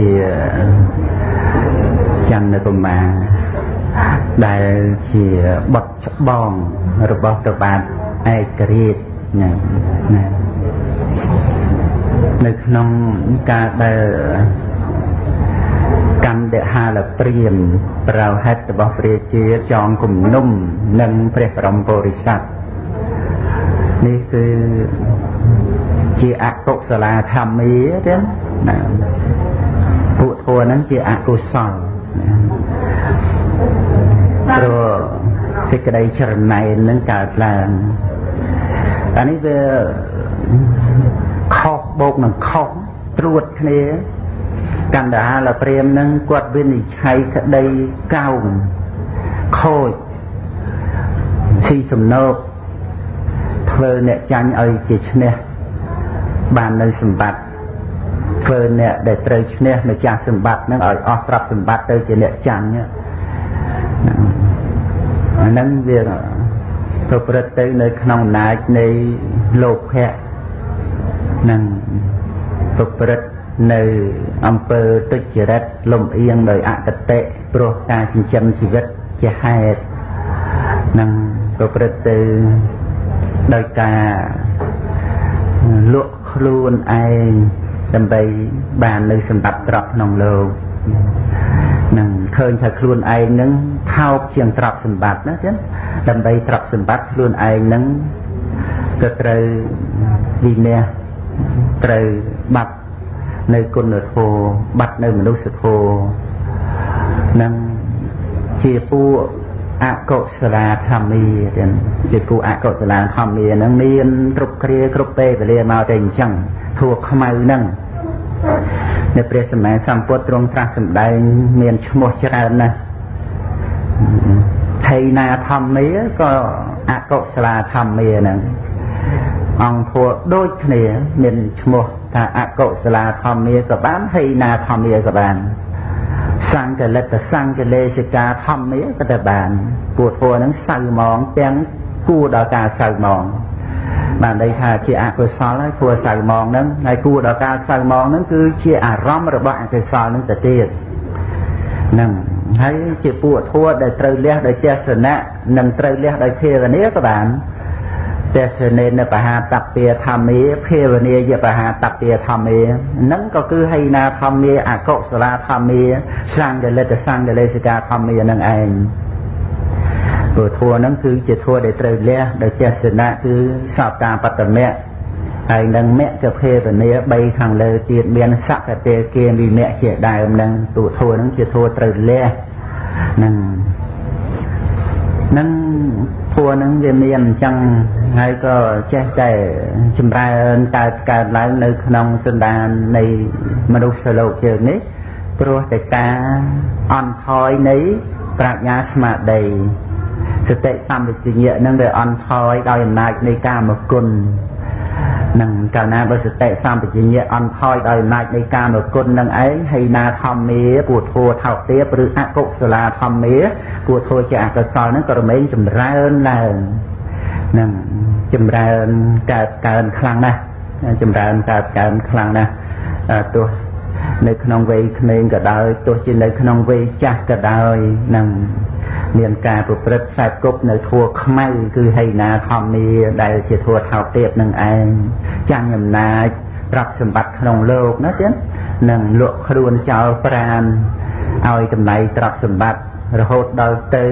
ជាចន្ទកុមារដែលជាបុត្រច្បងរបស់ព្រះបាទឯករាជ្យណាណានៅក្នុងការដែលកម្មដហាលព្រាមប្រោហិតរបស់ព្រះជាចងគំនុំនិងព្រះបរមពុរិស័ទនេះគឺជាអកុសលាធម្មាទេណា ពួកធัวហ្នឹងជាអកុសលណាព្រោះសេចក្តីចរណៃនឹងកើតឡើងអានេះវាខុសបូកនឹងខុសត្រួតគ្នាកណ្ដាលព្រាមនឹងគាត់វិនិច្ឆ័យក្តីកោងខូចស៊ីសំណោកធ្វើអ្នកចាញ់ឲ្យជាឈ្នះបាននៅសម្បត្តិ ធ្វើអ្នកដែលត្រូវឈ្នះម្ចាស់សម្បត្តិនឹងឲ្យអស់ទ្រព្យសម្បត្តិទៅជាអ្នកចាញ់អាហ្នឹងវាប្រព្រឹត្តទៅនៅក្នុងអំណាចនៃលោភៈនឹងប្រព្រឹត្តនៅអំពើទុច្ចរិតលំអៀងដោយអកតេព្រោះការចិញ្ចឹមជីវិតជាហេតុនឹងប្រព្រឹត្តទៅដោយការលក់ខ្លួនឯង ដើម្បីបាននៅសម្បត្តិទ្រព្យក្នុងលោកនឹងឃើញថាខ្លួនឯងនឹងថោកជាងទ្រព្យសម្បត្តិណាចឹងដើម្បីទ្រព្យសម្បត្តិខ្លួនឯងនឹងក៏ត្រូវវិន័យត្រូវបាត់នៅគុណធម៌បាត់នៅមនុស្សធម៌នឹងជាពួកអកុសលាធម្មាទាំងជាពួកអកុសលាធម្មាហ្នឹងមានគ្រប់គ្រាគ្រប់ពេលវេលាមកតែអញ្ចឹង ធัวខ្មៅហ្នឹងនៅព្រះសម្មាសម្ពុទ្ធទ្រង់ត្រាស់សម្ដែងមានឈ្មោះច្រើនណាស់ថៃណាធម្មាក៏អកុសលាធម្មាហ្នឹងអង្គធัวដូចគ្នាមានឈ្មោះថាអកុសលាធម្មាក៏បានហីណាធម្មាក៏បានសង្កលិតសង្កលេសិកាធម្មាក៏ទៅបានពួកធัวហ្នឹងសៅហ្មងទាំងគួរដល់ការសៅហ្មង បានន័យថាជាអកុសលហើយគួរសៅហ្មងហ្នឹងហើយគួរដល់ការសៅហ្មងហ្នឹងគឺជាអារម្មណ៍របស់អកុសលហ្នឹងទៅទៀតហ្នឹងហើយជាពួកធัวដែលត្រូវលះដោយទេសនៈនិងត្រូវលះដោយភាវនាក៏បានទេសនេនបហាតពាធម្មាភាវនាយបហាតពាធម្មានឹងក៏គឺហីណាធម្មាអកុសលាធម្មាសង្កលិតសង្កលេសិកាធម្មានឹងឯង ព្រោះធัวហ្នឹងគឺជាធัวដែលត្រូវលះដោយទេសនៈគឺសោតាបត្តមៈហើយនឹងមគ្គភាវនា3ខាងលើទៀតមានសកតេគាវិមគ្គជាដើមហ្នឹងទូធัวហ្នឹងជាធัวត្រូវលះនឹងនឹងធัวហ្នឹងវាមានអញ្ចឹងហើយក៏ចេះតែចម្រើនកើតកើតឡើងនៅក្នុងសន្តាននៃមនុស្សលោកយើងនេះព្រោះតែការអន់ថយនៃប្រាជ្ញាស្មារតី សតិសម្ពជញ្ញៈនឹងវាអន់ថយដោយអំណាចនៃកាមគុណនឹងកាលណាបើសតិសម្បជញ្ញៈអន់ថយដោយអំណាចនៃកាមគុណនឹងឯងហើយណាធម្មាពួធัวថោកទាបឬអកុសលាធម្មាពួធัวជាអកុសលនឹងក៏រមែងចម្រើនឡើងនឹងចម្រើនកើតកើនខ្លាំងណាស់ចម្រើនកើតកើនខ្លាំងណាស់ទោះនៅក្នុងវ័យក្មេងក៏ដោយទោះជានៅក្នុងវ័យចាស់ក៏ដោយនឹង មានការប្រព្រឹត្តខ្សែគប់នៅធัวខ្មៅគឺហីណាធម្មាដែលជាធัวថោកទាបនឹងឯងចាំងអំណាចទ្រព្យសម្បត្តិក្នុងលោកណាទៀតនឹងលក់ខ្លួន ចោលប្រានឲ្យតម្លៃទ្រព្យសម្បត្តិរហូតដល់ទៅ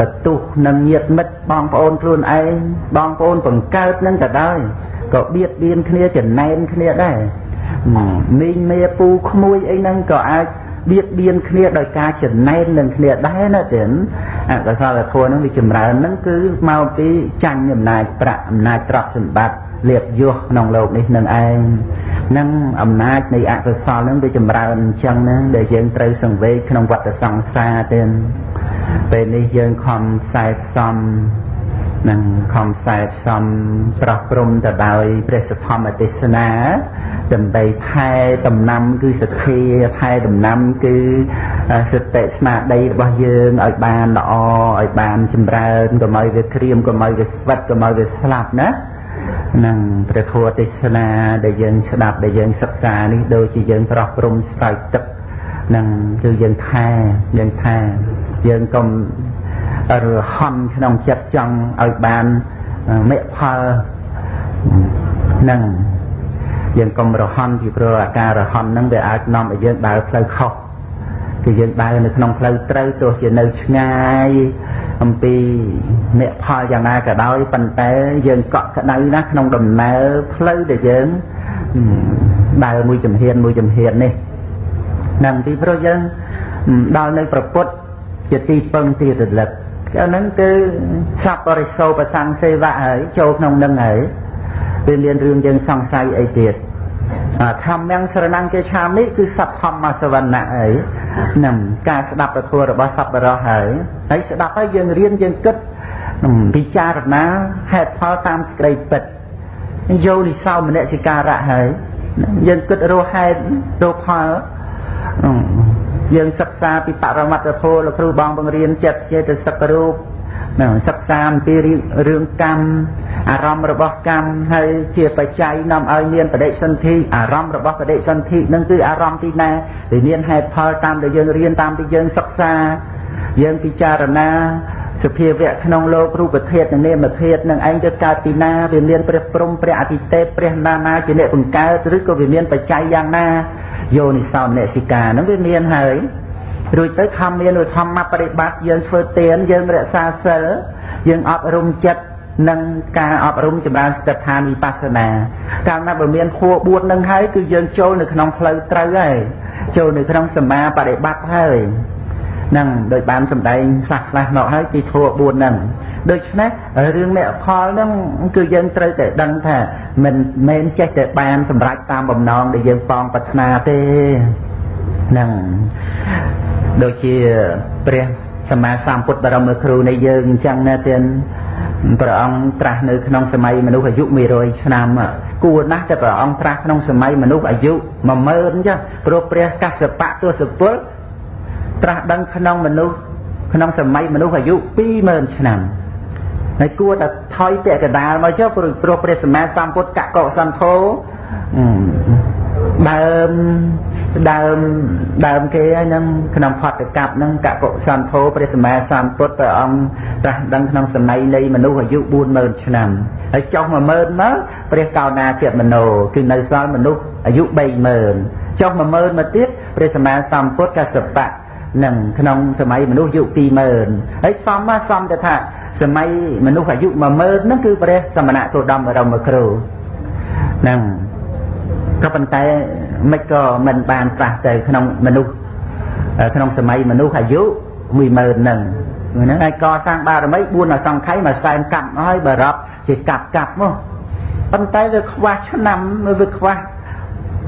តទុះនឹងញាតមិត្តបងប្អូនខ្លួនឯងបងប្អូនបង្កើតនឹងក៏ដោយក៏បៀតបៀនគ្នាចំណែនគ្នាដែរមីងមេពូក្មួយអីហ្នឹងក៏អាច បៀតបៀនគ្នាដោយការចំណែននឹងគ្នាដែរណាទៀតអកុសលធម៌នឹងវាចម្រើននឹងគឺមកពីចាញ់អំណាចប្រាក់អំណាចទ្រព្យសម្បត្តិលៀបយុះក្នុងលោកនេះនឹងឯងនឹងអំណាចនៃអកុសលនឹងវាចម្រើនអញ្ចឹងណាដែលយើងត្រូវសង្វេគក្នុងវដ្តសង្សារទៀតពេលនេះយើងខំខ្សែផ្សំនឹងខំខ្សែផ្សំប្រោះព្រំទៅដោយព្រះសធម្មទេសនា ដើម្បីថែដំណាំគឺសទ្ធាថែដំណាំគឺសតិស្មារតីរបស់យើងឲ្យបានល្អឲ្យបានចម្រើនកុំឲ្យវាក្រៀមកុំឲ្យវាស្វិតកុំឲ្យវាស្លាប់ណានឹងព្រះធម៌ទេសនាដែលយើងស្ដាប់ដែលយើងសិក្សានេះដូចជាយើងប្រោះព្រំស្រោចទឹកនឹងគឺយើងថែយើងថែយើងកុំរហន់ក្នុងចិត្តចង់ឲ្យបានមេផលនឹង យើងកុំរហន់ពីព្រោះអាការរហន់ហ្នឹងវាអាចនាំឲ្យយើងដើរផ្លូវខុសគឺយើងដើរនៅក្នុងផ្លូវត្រូវទោះជានៅឆ្ងាយអំពីអ្នកផលយ៉ាងណាក៏ដោយប៉ុន្តែយើងកក់ក្ដៅណាស់ក្នុងដំណើរផ្លូវដែលយើងដើរមួយជំហានមួយជំហាននេះនឹងពីព្រោះយើងដល់នៅប្រពុតជាទីពឹងទីរលឹកអាហ្នឹងគឺសัพបរិសោប្រសង្សេវៈហើយចូលក្នុងនឹងហើយ វាមានរឿងយើងសង្ស័យអីទៀតធម្មយ៉ាងស្រណង្គេឆាមិគឺសត្វធម្មសវណ្ណៈអីនឹងការស្ដាប់ពធរបស់សប្បុរសហើយហើយស្ដាប់ហើយយើងរៀនយើងគិតពិចារណាហេតុផលតាមសេចក្តីពិតយោនិសោមនសិការៈហើយយើងគិតរកហេតុរកផលយើងសិក្សាពីបរមត្តធម៌លោកគ្រូបងបង្រៀនចិត្តចេតសិករូប សិក្សាអំពីរឿងកម្មអារម្មណ៍របស់កម្មហើយជាបច្ច័យនាំឲ្យមានបដិសន្ធិអារម្មណ៍របស់បដិសន្ធិនឹងគឺអារម្មណ៍ទីណាដែលមានហេតុផលតាមដែលយើងរៀនតាមដែលយើងសិក្សាយើងពិចារណាសភាវៈក្នុងលោករូបធាតុនិងនាមធាតុនឹងឯងទៅកើតពីណាវាមានព្រះព្រំព្រះអតិទេពព្រះណានាជាអ្នកបង្កើតឬក៏វាមានបច្ច័យយ៉ាងណាយោនិសោមនសិកានឹងវាមានហើយ រួចទៅខំមានឧធម្មបរិបត្តិយើងធ្វើទានយើងរក្សាសិលយើងអប់រំចិត្តនិងការអប់រំចម្រើនស្ថិដ្ឋានវិបស្សនា កាលណាបើមានខួ4នឹងហើយគឺយើងចូលនៅក្នុងផ្លូវត្រូវហើយចូលនៅក្នុងសមាបរិបត្តិហើយនឹងដោយបានសម្ដែងខ្លះខ្លះមកហើយពីធัว4ហ្នឹងដូច្នេះរឿងមេផលហ្នឹងគឺយើងត្រូវតែដឹងថាមិនមែនចេះតែបានសម្រេចតាមបំណងដែលយើងប៉ងប្រាថ្នាទេហ្នឹងដូចជាព្រះសម្មាសម្ពុទ្ធបរមគ្រូនៃយើងអញ្ចឹងណាទៀតព្រះអង្គត្រាស់នៅក្នុងសម័យមនុស្សអាយុ100ឆ្នាំគួរណាស់តែព្រះអង្គត្រាស់ក្នុងសម័យមនុស្សអាយុ10000អញ្ចឹងព្រោះព្រះកសបៈទសពលត្រាស់ដឹងក្នុងមនុស្សក្នុងសម័យមនុស្សអាយុ20000ឆ្នាំហើយគួរតែថយពាក់កដាលមកចុះព្រោះព្រះសម្មាសម្ពុទ្ធកកសន្ធោ ដើមដើមដើមគេហ្នឹងក្នុងផតកັບហ្នឹងកកុសន្ធោព្រះសម្មាសម្ពុទ្ធព្រះអង្គត្រាស់ដឹងក្នុងសម័យនៃមនុស្សអាយុ40000ឆ្នាំហើយចុះ10000មកព្រះកោណាគមនោគឺនៅសល់មនុស្សអាយុ30000ចុះ10000មកទៀតព្រះសម្មាសម្ពុទ្ធកសបៈនឹងក្នុងសម័យមនុស្សអាយុ20000ហើយសំមកសំទៅថាសម័យមនុស្សអាយុ10000ហ្នឹងគឺព្រះសមណៈគោតមបរមគ្រូហ្នឹង ក៏ប៉ុន្តែមិនក៏មិនបានប្រះទៅក្នុងមនុស្សក្នុងសម័យមនុស្សអាយុ10000ហ្នឹងហ្នឹងហើយកសាងបារមី4អសង្ខ័យមួយសែនកាប់ហើយបរប់ជាកាប់កាប់មកប៉ុន្តែវាខ្វះឆ្នាំវាខ្វះ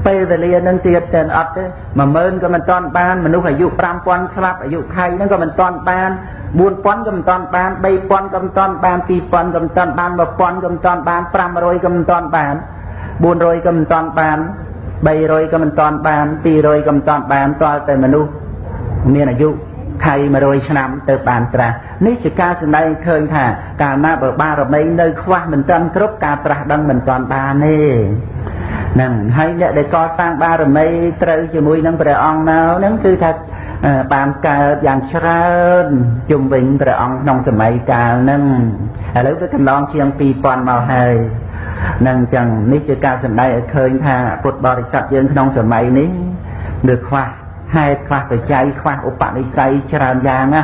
ពេលវេលានឹងទៀតតែអត់ទេ10000ក៏មិនតាន់បានមនុស្សអាយុ5000ស្លាប់អាយុខៃហ្នឹងក៏មិនតាន់បាន4000ក៏មិនតាន់បាន3000ក៏មិនតាន់បាន2000ក៏មិនតាន់បាន1000ក៏មិនតាន់បាន500ក៏មិនតាន់បាន 400ក៏មិនតាន់បាន300ក៏មិនតាន់បាន200ក៏មិនតាន់បានតលតែមនុស្សមានអាយុខៃ100ឆ្នាំទៅបានត្រាស់នេះជាការសម្ដែងឃើញថាកាលណាបើបារមីនៅខ្វះមិនតាន់គ្រប់ការត្រាស់ដឹងមិនតាន់បានទេហ្នឹងហើយអ្នកដែលកសាងបារមីត្រូវជាមួយនឹងព្រះអង្គនៅហ្នឹងគឺថាបានកើតយ៉ាងច្រើនជុំវិញព្រះអង្គក្នុងសម័យកាលហ្នឹងឥឡូវវាកន្លងជាង2000មកហើយ នឹងចឹងនេះជាការសម្ដែងឲ្យឃើញថាពុទ្ធបរិស័ទយើងក្នុងសម័យនេះវាខ្វះហេតុខ្វះបច្ច័យខ្វះឧបនិស្ស័យច្រើនយ៉ាងណា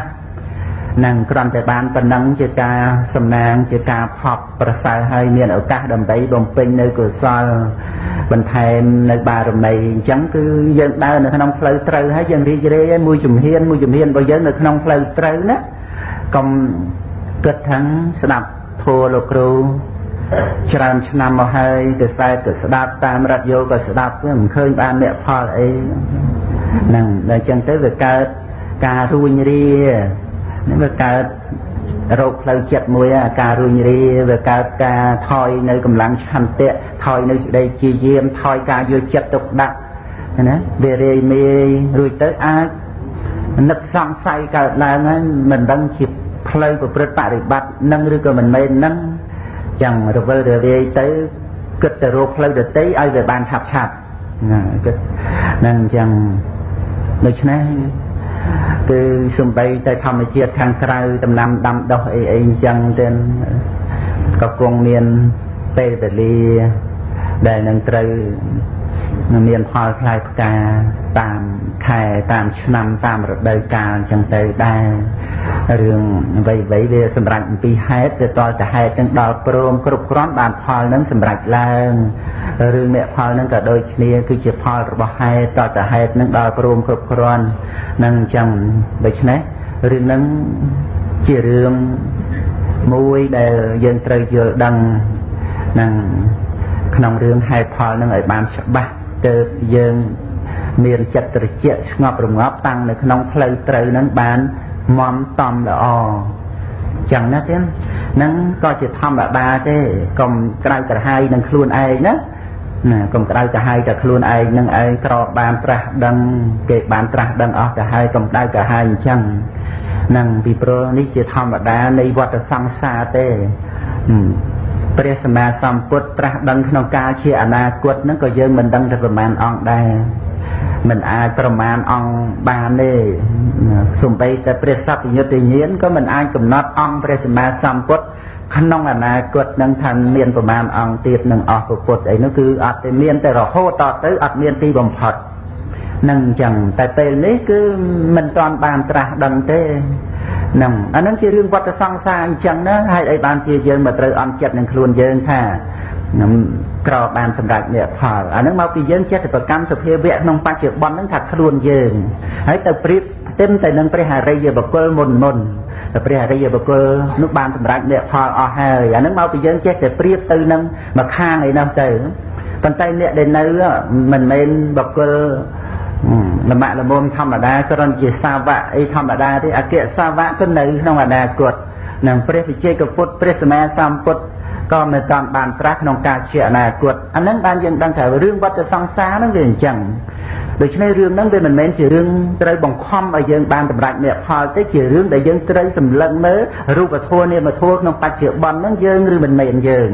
នឹងគ្រាន់តែបានប៉ុណ្ណឹងជាការសំណាងជាការផប់ប្រសើរហើយមានឱកាសដើម្បីបំពេញនៅកុសលបន្ថែមនៅបារមីអញ្ចឹងគឺយើងដើរនៅក្នុងផ្លូវត្រូវហើយយើងរីករាយមួយជំហានមួយជំហានរបស់យើងនៅក្នុងផ្លូវត្រូវណាកុំគិតថាស្ដាប់ធម៌លោកគ្រូ ច្រើនឆ្នាំមកហើយកសែតក៏ស្ដាប់តាមរ៉ាឌីយ៉ូក៏ស្ដាប់វាមិនឃើញបានអ្នកផលអីហ្នឹងដល់ចឹងទៅវាកើតការរួញរានេះវាកើតរោគផ្លូវចិត្តមួយការរួញរាវាកើតការថយនៅកម្លាំងឆន្ទៈថយនៅសេចក្តីជាយាមថយការយល់ចិត្តទុកដាក់ណាវារាយមេរួចទៅអាចនឹកសង្ស័យកើតឡើងហើយមិនដឹងជាផ្លូវប្រព្រឹត្តបរិបត្តិនឹងឬក៏មិនមែននឹង ចឹងរវិលរវាយទៅគិតទៅរកផ្លូវដតីឲ្យវាបានឆាប់ឆាប់ណាគិតហ្នឹងអញ្ចឹងដូច្នេះគឺសំបីតែធម្មជាតិខាងក្រៅដំណាំដាំដុះអីអីអញ្ចឹងទៅក៏គង់មានពេលវេលាដែលនឹងត្រូវមានផលផ្លែផ្កាតាមខែតាមឆ្នាំតាមរដូវកាលអញ្ចឹងទៅដែរ រឿងអ្វីៗវាសម្រាប់អំពីហេតុវាតតែហេតុនឹងដល់ព្រមគ្រប់គ្រាន់បានផលនឹងសម្រាប់ឡើងរឿងអ្នកផលនឹងក៏ដូចគ្នាគឺជាផលរបស់ហេតុតតែហេតុនឹងដល់ព្រមគ្រប់គ្រាន់នឹងអញ្ចឹងដូច្នេះរឿងនឹងជារឿងមួយដែលយើងត្រូវយល់ដឹងនឹងក្នុងរឿងហេតុផលនឹងឲ្យបានច្បាស់ទៅយើងមានចិត្តត្រជាក់ស្ងប់រងាប់តាំងនៅក្នុងផ្លូវត្រូវនឹងបាន មមតំល្អចឹងណាទៀតហ្នឹងក៏ជាធម្មតាទេកុំក្រៅក្រហាយនឹងខ្លួនឯងណាណាកុំក្រៅក្រហាយតែខ្លួនឯងនឹងឯងក្របានត្រាស់ដឹងគេបានត្រាស់ដឹងអស់ទៅហើយកុំដៅក្រហាយអញ្ចឹងនឹងពីព្រោះនេះជាធម្មតានៃវដ្តសង្សារទេព្រះសម្មាសម្ពុទ្ធត្រាស់ដឹងក្នុងកាលជាអនាគតហ្នឹងក៏យើងមិនដឹងទៅប្រមាណអង្គដែរ មិនអាចប្រមាណអង្គបានទេសំបីតែព្រះសព្វយុត្តញាណក៏មិនអាចកំណត់អង្គព្រះសម្មាសម្ពុទ្ធក្នុងអនាគតនឹងថាមានប្រមាណអង្គទៀតនឹងអស់ពុទ្ធអីនោះគឺអត់តែមានតែរហូតតទៅអត់មានទីបំផុតនឹងអញ្ចឹងតែពេលនេះគឺមិនទាន់បានត្រាស់ដឹងទេហ្នឹងអានឹងជារឿងវត្តសង្សារអញ្ចឹងណាហើយអីបានជាយើងមកត្រូវអន់ចិត្តនឹងខ្លួនយើងថា ខ្ញុំក្របានសម្រាប់អ្នកផលអានឹងមកពីយើងចេះតែប្រកម្មសភាវៈក្នុងបច្ចុប្បន្នហ្នឹងថាខ្លួនយើងហើយទៅប្រៀបផ្ទឹមទៅនឹងព្រះអរិយបុគ្គលមុនមុនតែព្រះអរិយបុគ្គលនោះបានសម្រាប់អ្នកផលអស់ហើយអានឹងមកពីយើងចេះតែប្រៀបទៅនឹងមកខាងអីនោះទៅប៉ុន្តែអ្នកដែលនៅមិនមែនបុគ្គលលមាក់លមុំធម្មតាគ្រាន់ជាសាវកអីធម្មតាទេអគ្គសាវកក៏នៅក្នុងអនាគតនឹងព្រះវិជ័យកពុទ្ធព្រះសម្មាសម្ពុទ្ធ ក៏មិនតាមបានត្រាស់ក្នុងការជាអនាគតអានឹងបានយើងដឹងថារឿងវត្តសង្សារហ្នឹងវាអញ្ចឹងដូច្នេះរឿងហ្នឹងវាមិនមែនជារឿងត្រូវបង្ខំឲ្យយើងបានតម្រាច់អ្នកផលទេជារឿងដែលយើងត្រូវសម្លឹងមើលរូបធម៌នាមធម៌ក្នុងបច្ចុប្បន្នហ្នឹងយើងឬមិនមែនយើង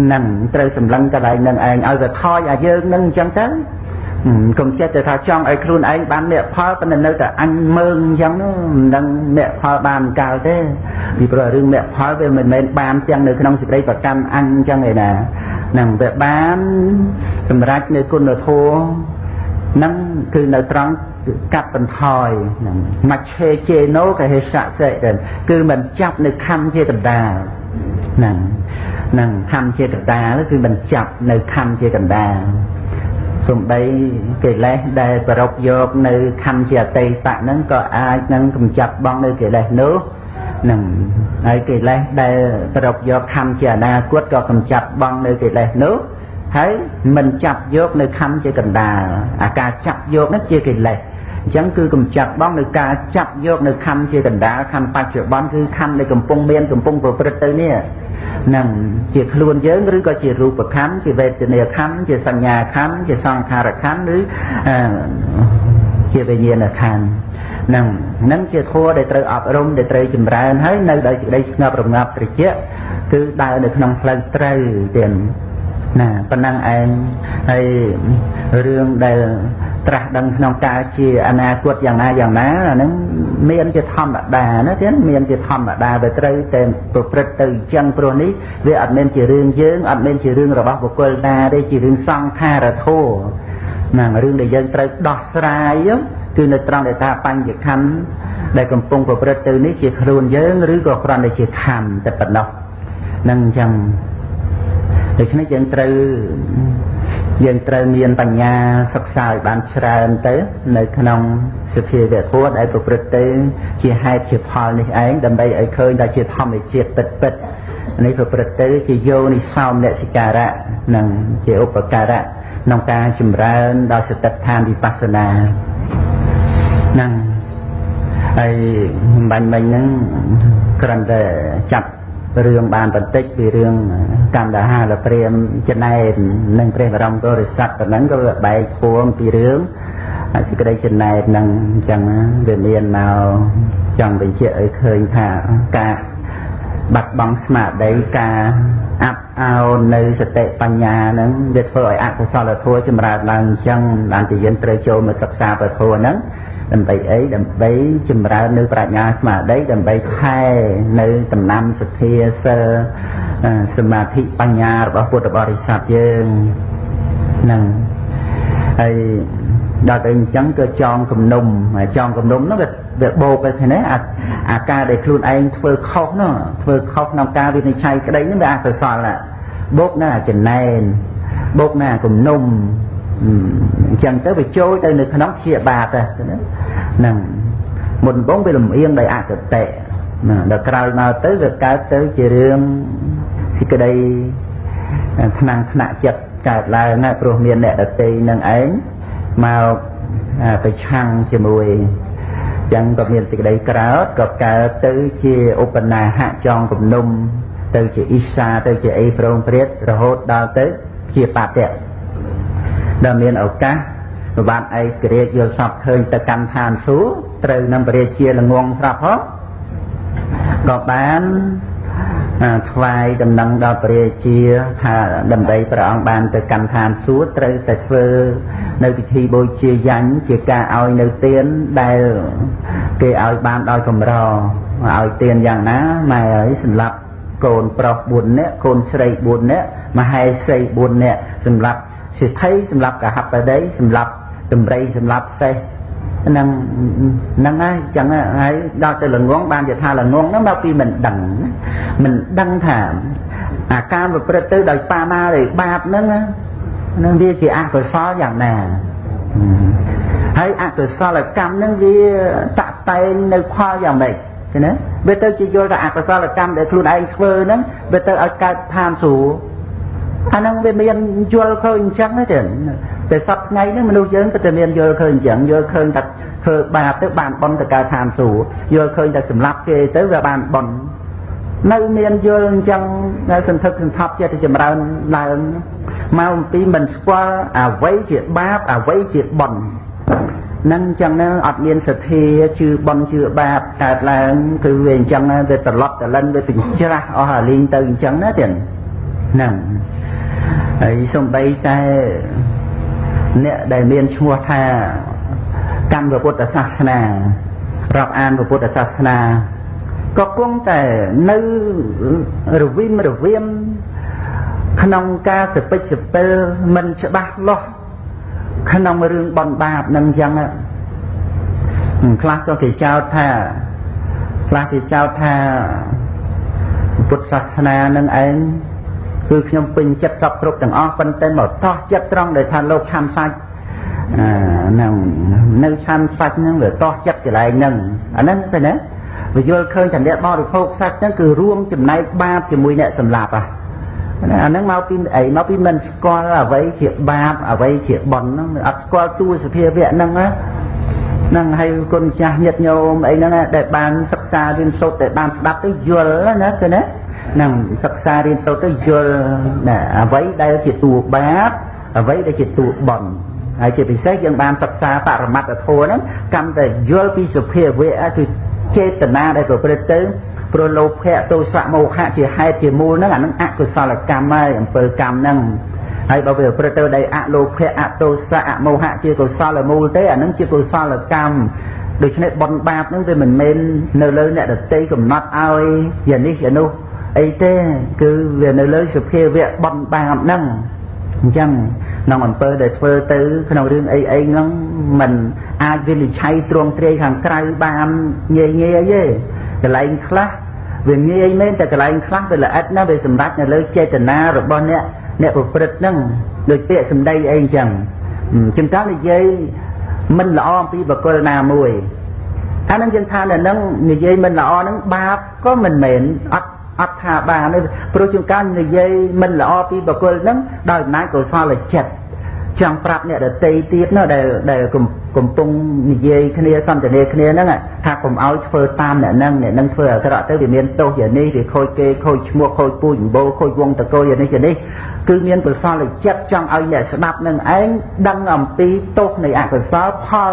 ហ្នឹងត្រូវសម្លឹងកន្លែងហ្នឹងឯងឲ្យវាថយឲ្យយើងហ្នឹងអញ្ចឹងទៅ កុំចិត្តទៅថាចង់ឲ្យខ្លួនឯងបានអ្នកផលប៉ុន្តែនៅតែអញមើងអញ្ចឹងមិនដឹងអ្នកផលបានកាលទេពីព្រោះរឿងអ្នកផលវាមិនមែនបានទាំងនៅក្នុងសេចក្តីប្រកាន់អញអញ្ចឹងឯណានឹងវាបានសម្រាប់នៅគុណធម៌នឹងគឺនៅត្រង់កាត់បន្ថយនឹងមច្ឆេជេណូកហេសៈសេគឺមិនចាប់នៅខំជាកណ្ដាលហ្នឹងនឹងខំជាកណ្ដាលគឺមិនចាប់នៅខំជាកណ្ដាល សំដីកិលេសដែលប្រពយកនៅខណ្ឌជាអតីតហ្នឹងក៏អាចនឹងកម្ចាត់បងនៅកិលេសនោះនឹងហើយកិលេសដែលប្រពយកខណ្ឌជាអនាគតក៏កម្ចាត់បងនៅកិលេសនោះហើយមិនចាប់យកនៅខណ្ឌជាកណ្ដាលអាការចាប់យកនោះជាកិលេស អញ្ចឹងគឺកម្ចាត់បងនៅការចាប់យកនៅខណ្ឌជាកណ្ដាលខណ្ឌបច្ចុប្បន្នគឺខណ្ឌដែលកំពុងមានកំពុងប្រព្រឹត្តទៅនេះនឹងជាខ្លួនយើងឬក៏ជារូបខណ្ឌជាវេទនាខណ្ឌជាសញ្ញាខណ្ឌជាសង្ខារខណ្ឌឬជាវិញ្ញាណខណ្ឌនឹងនឹងជាធัวដែលត្រូវអប់រំដែលត្រូវចម្រើនហើយនៅដោយសេចក្តីស្ងប់រងាប់ត្រជាក់គឺដើរនៅក្នុងផ្លូវត្រូវទៀតណាប៉ុណ្ណឹងឯងហើយរឿងដែល ត្រាស់ដឹងក្នុងការជាអនាគតយ៉ាងណាយ៉ាងណាអាហ្នឹងមានជាធម្មតាណាទៀតមានជាធម្មតាវាត្រូវតែប្រព្រឹត្តទៅអញ្ចឹងព្រោះនេះវាអត់មានជារឿងយើងអត់មានជារឿងរបស់បុគ្គលណាទេជារឿងសង្ខារធម៌ណារឿងដែលយើងត្រូវដោះស្រាយគឺនៅត្រង់ដែលថាបញ្ញខណ្ឌដែលកំពុងប្រព្រឹត្តទៅនេះជាខ្លួនយើងឬក៏គ្រាន់តែជាខណ្ឌតែប៉ុណ្ណោះនឹងអញ្ចឹងដូច្នេះយើងត្រូវ យើងត្រូវមានបញ្ញាសិក្សាឲ្យបានច្រើនទៅ នៅក្នុងសភាវៈធម៌ដែលប្រព្រឹត្តទៅ ជាហេតុជាផលនេះឯងដើម្បីឲ្យឃើញថាជាធម្មជាតិពិតពិតនេះប្រព្រឹត្តទៅ ជាយោនិសោមនសិការៈនិងជាឧបការៈក្នុងការចម្រើនដល់សតិដ្ឋានវិបស្សនាហ្នឹងហើយបាញ់មិញហ្នឹងគ្រាន់តែចាប់ រឿងបានបន្តិចពីរឿងកម្មដាហាលព្រាមចំណែននិងព្រះបរមពុរិស័ទប៉ុណ្ណឹងក៏បែកពួងពីរឿងសេចក្តីចំណែននឹងអញ្ចឹងវាមានមកចង់បញ្ជាក់ឲ្យឃើញថាការបាត់បង់ស្មារតីការអាប់អោននៅសតិបញ្ញាហ្នឹងវាធ្វើឲ្យអកុសលធម៌ចម្រើនឡើងអញ្ចឹងបានជាយើងត្រូវចូលមកសិក្សាពធហ្នឹង ដើម្បីអីដើម្បីចម្រើននៅប្រាជ្ញាស្មារតីដើម្បីខែនៅដំណាំសទ្ធាសិលសមាធិបញ្ញារបស់ពុទ្ធបរិស័ទយើងហ្នឹងហើយដល់ទៅអញ្ចឹងក៏ចងគំនុំចងគំនុំហ្នឹងវាវាបោកទៅឃើញទេអាអាការដែលខ្លួនឯងធ្វើខុសនោះធ្វើខុសក្នុងការវិនិច្ឆ័យក្តីហ្នឹងវាអកុសលបោកណាចំណែនបោកណាគំនុំ អញ្ចឹងទៅវាចូលទៅនៅក្នុងជាបាតហ្នឹងមុនបងវាលំអៀងដោយអកតេណាដល់ក្រោយមកទៅវាកើតទៅជារឿងសេចក្តីថ្នាំងថ្នាក់ចិត្តកើតឡើងណាព្រោះមានអ្នកដតីនឹងឯងមកប្រឆាំងជាមួយចឹងក៏មានសេចក្តីក្រោតក៏កើតទៅជាឧបនាហៈចងគំនុំទៅជាអ៊ីសាទៅជាអីប្រងព្រាតរហូតដល់ទៅជាបតៈ ដែលមានឱកាសប្របាទឯករាជ្យយល់សពឃើញទៅកម្មឋានសួគ៌ត្រូវនឹងបរិជាល្ងងស្រាប់ហ៎ក៏បានថ្វាយដំណឹងដល់ព្រះរាជាថាដើម្បីព្រះអង្គបានទៅកម្មឋានសួគ៌ត្រូវតែធ្វើនៅពិធីបូជាយ៉ាញ់ជាការឲ្យនៅទានដែលគេឲ្យបានដោយកម្រឲ្យទានយ៉ាងណាម៉ែអើយសម្រាប់កូនប្រុស4នាក់កូនស្រី4នាក់មហេសី4នាក់សម្រាប់ សិទ្ធិសម្រាប់កហបតីសម្រាប់តម្រៃសម្រាប់សេះហ្នឹងហ្នឹងហើយចឹងហើយដល់ទៅល្ងងបានជាថាល្ងងហ្នឹងមកពីមិនដឹងមិនដឹងថាអាការប្រព្រឹត្តទៅដោយបាណាឬបាបហ្នឹងនឹងវាជាអកុសលយ៉ាងណាហើយអកុសលកម្មនឹងវាតាក់តែងនៅផលយ៉ាងម៉េចឃើញទេវាទៅជាយល់ថាអកុសលកម្មដែលខ្លួនឯងធ្វើហ្នឹងវាទៅឲ្យកើតឋានសួគ៌ អាហ្នឹងវាមានយល់ឃើញអញ្ចឹងទេតែសប្ថ្ងៃនេះមនុស្សយើងក៏តែមានយល់ឃើញអញ្ចឹងយល់ឃើញថាធ្វើបាបទៅបានបន់ទៅកើតឋានសួគ៌យល់ឃើញថាសម្លាប់គេទៅវាបានបន់នៅមានយល់អញ្ចឹងសន្ធឹកសន្ធាប់ចិត្តចម្រើនឡើងមកអំពីមិនស្គាល់អ្វីជាបាបអ្វីជាបុណ្យនឹងអញ្ចឹងណាអត់មានសទ្ធាជឿបន់ជឿបាបកើតឡើងគឺវាអញ្ចឹងវាត្រឡប់តលិនវាបញ្ច្រាស់អស់អាលីងទៅអញ្ចឹងណាទៀតហ្នឹង ហើយសំបីតែអ្នកដែលមានឈ្មោះថាកម្មពុទ្ធសាសនារាប់អានពុទ្ធសាសនាក៏គង់តែនៅរវិមរវាមក្នុងការសពេចសពិលមិនច្បាស់លាស់ក្នុងរឿងបនបាបនឹងអញ្ចឹងខ្លះក៏គេចោទថាខ្លះគេចោទថាពុទ្ធសាសនានឹងឯង គឺខ្ញុំពេញចិត្តសពគ្រប់ទាំងអស់ប៉ុន្តែមកតោះចិត្តត្រង់ដែលថាលោកឆាំសាច់អាហ្នឹងនៅឆាំសាច់ហ្នឹងវាតោះចិត្តកន្លែងហ្នឹងអាហ្នឹងទៅណាវាយល់ឃើញថាអ្នកបរិភោគសាច់ហ្នឹងគឺរួមចំណែកបាបជាមួយអ្នកសម្លាប់ហ่ะអាហ្នឹងមកពីអីមកពីមិនស្គាល់អ្វីជាបាបអ្វីជាបុណ្យហ្នឹងអត់ស្គាល់ទួសភាវៈហ្នឹងណាហ្នឹងហើយគុណចាស់ញាតិញោមអីហ្នឹងដែលបានសិក្សារៀនសូត្រដែលបានស្ដាប់ទៅយល់ណាគឺណាហ្នឹងសិក្សារៀនសូត្រទៅយល់ណាអ្វីដែលជាតួបាបអ្វីដែលជាតួបុណ្យហើយជាពិសេសយើងបានសិក្សាបរមត្តធម៌ហ្នឹងកម្មតែយល់ពីសុភាវៈគឺចេតនាដែលប្រព្រឹត្តទៅព្រោះលោភៈទោសៈមោហៈជាហេតុជាមូលហ្នឹងអានឹងអកុសលកម្មហើយអំពើកម្មហ្នឹងហើយបើវាប្រព្រឹត្តទៅដោយអលោភៈអទោសៈអមោហៈជាកុសលមូលទេអានឹងជាកុសលកម្មដូច្នេះបនបាបហ្នឹងវាមិនមែននៅលើអ្នកដតីកំណត់ឲ្យយ៉ាងនេះយ៉ាងនោះ អីទេគឺវានៅលើសភាវៈបនបាបហ្នឹងអញ្ចឹងក្នុងអំពើដែលធ្វើទៅក្នុងរឿងអីអីហ្នឹងมันអាចវិនិច្ឆ័យទ្រង់ទ្រាយខាងក្រៅបានងាយងាយទេកន្លែងខ្លះវាងាយមែនតែកន្លែងខ្លះវាល្អិតណាស់វាសម្រាប់នៅលើចេតនារបស់អ្នកអ្នកប្រព្រឹត្តហ្នឹងដូចពាក្យសម្ដីអីអញ្ចឹងជាងកាលនិយាយមិនល្អអំពីបកគលណាមួយអានឹងយើងថានៅនឹងនិយាយមិនល្អហ្នឹងបាបក៏មិនមែនអត់ អត់ថាបានទេព្រោះជាងកាលនិយាយមិនល្អពីបកគលហ្នឹងដោយអំណាចកុសលចិត្តចង់ប្រាប់អ្នកដតីទៀតនោះដែលដែលកំពុងនិយាយគ្នាសន្ទនាគ្នាហ្នឹងថាកុំឲ្យធ្វើតាមអ្នកហ្នឹងអ្នកហ្នឹងធ្វើអាក្រក់ទៅវាមានទោសយ៉ាងនេះវាខូចគេខូចឈ្មោះខូចពូជអម្បូរខូចវងតកូលយ៉ាងនេះយ៉ាងនេះគឺមានកុសលចិត្តចង់ឲ្យអ្នកស្ដាប់នឹងឯងដឹងអំពីទោសនៃអកុសលផល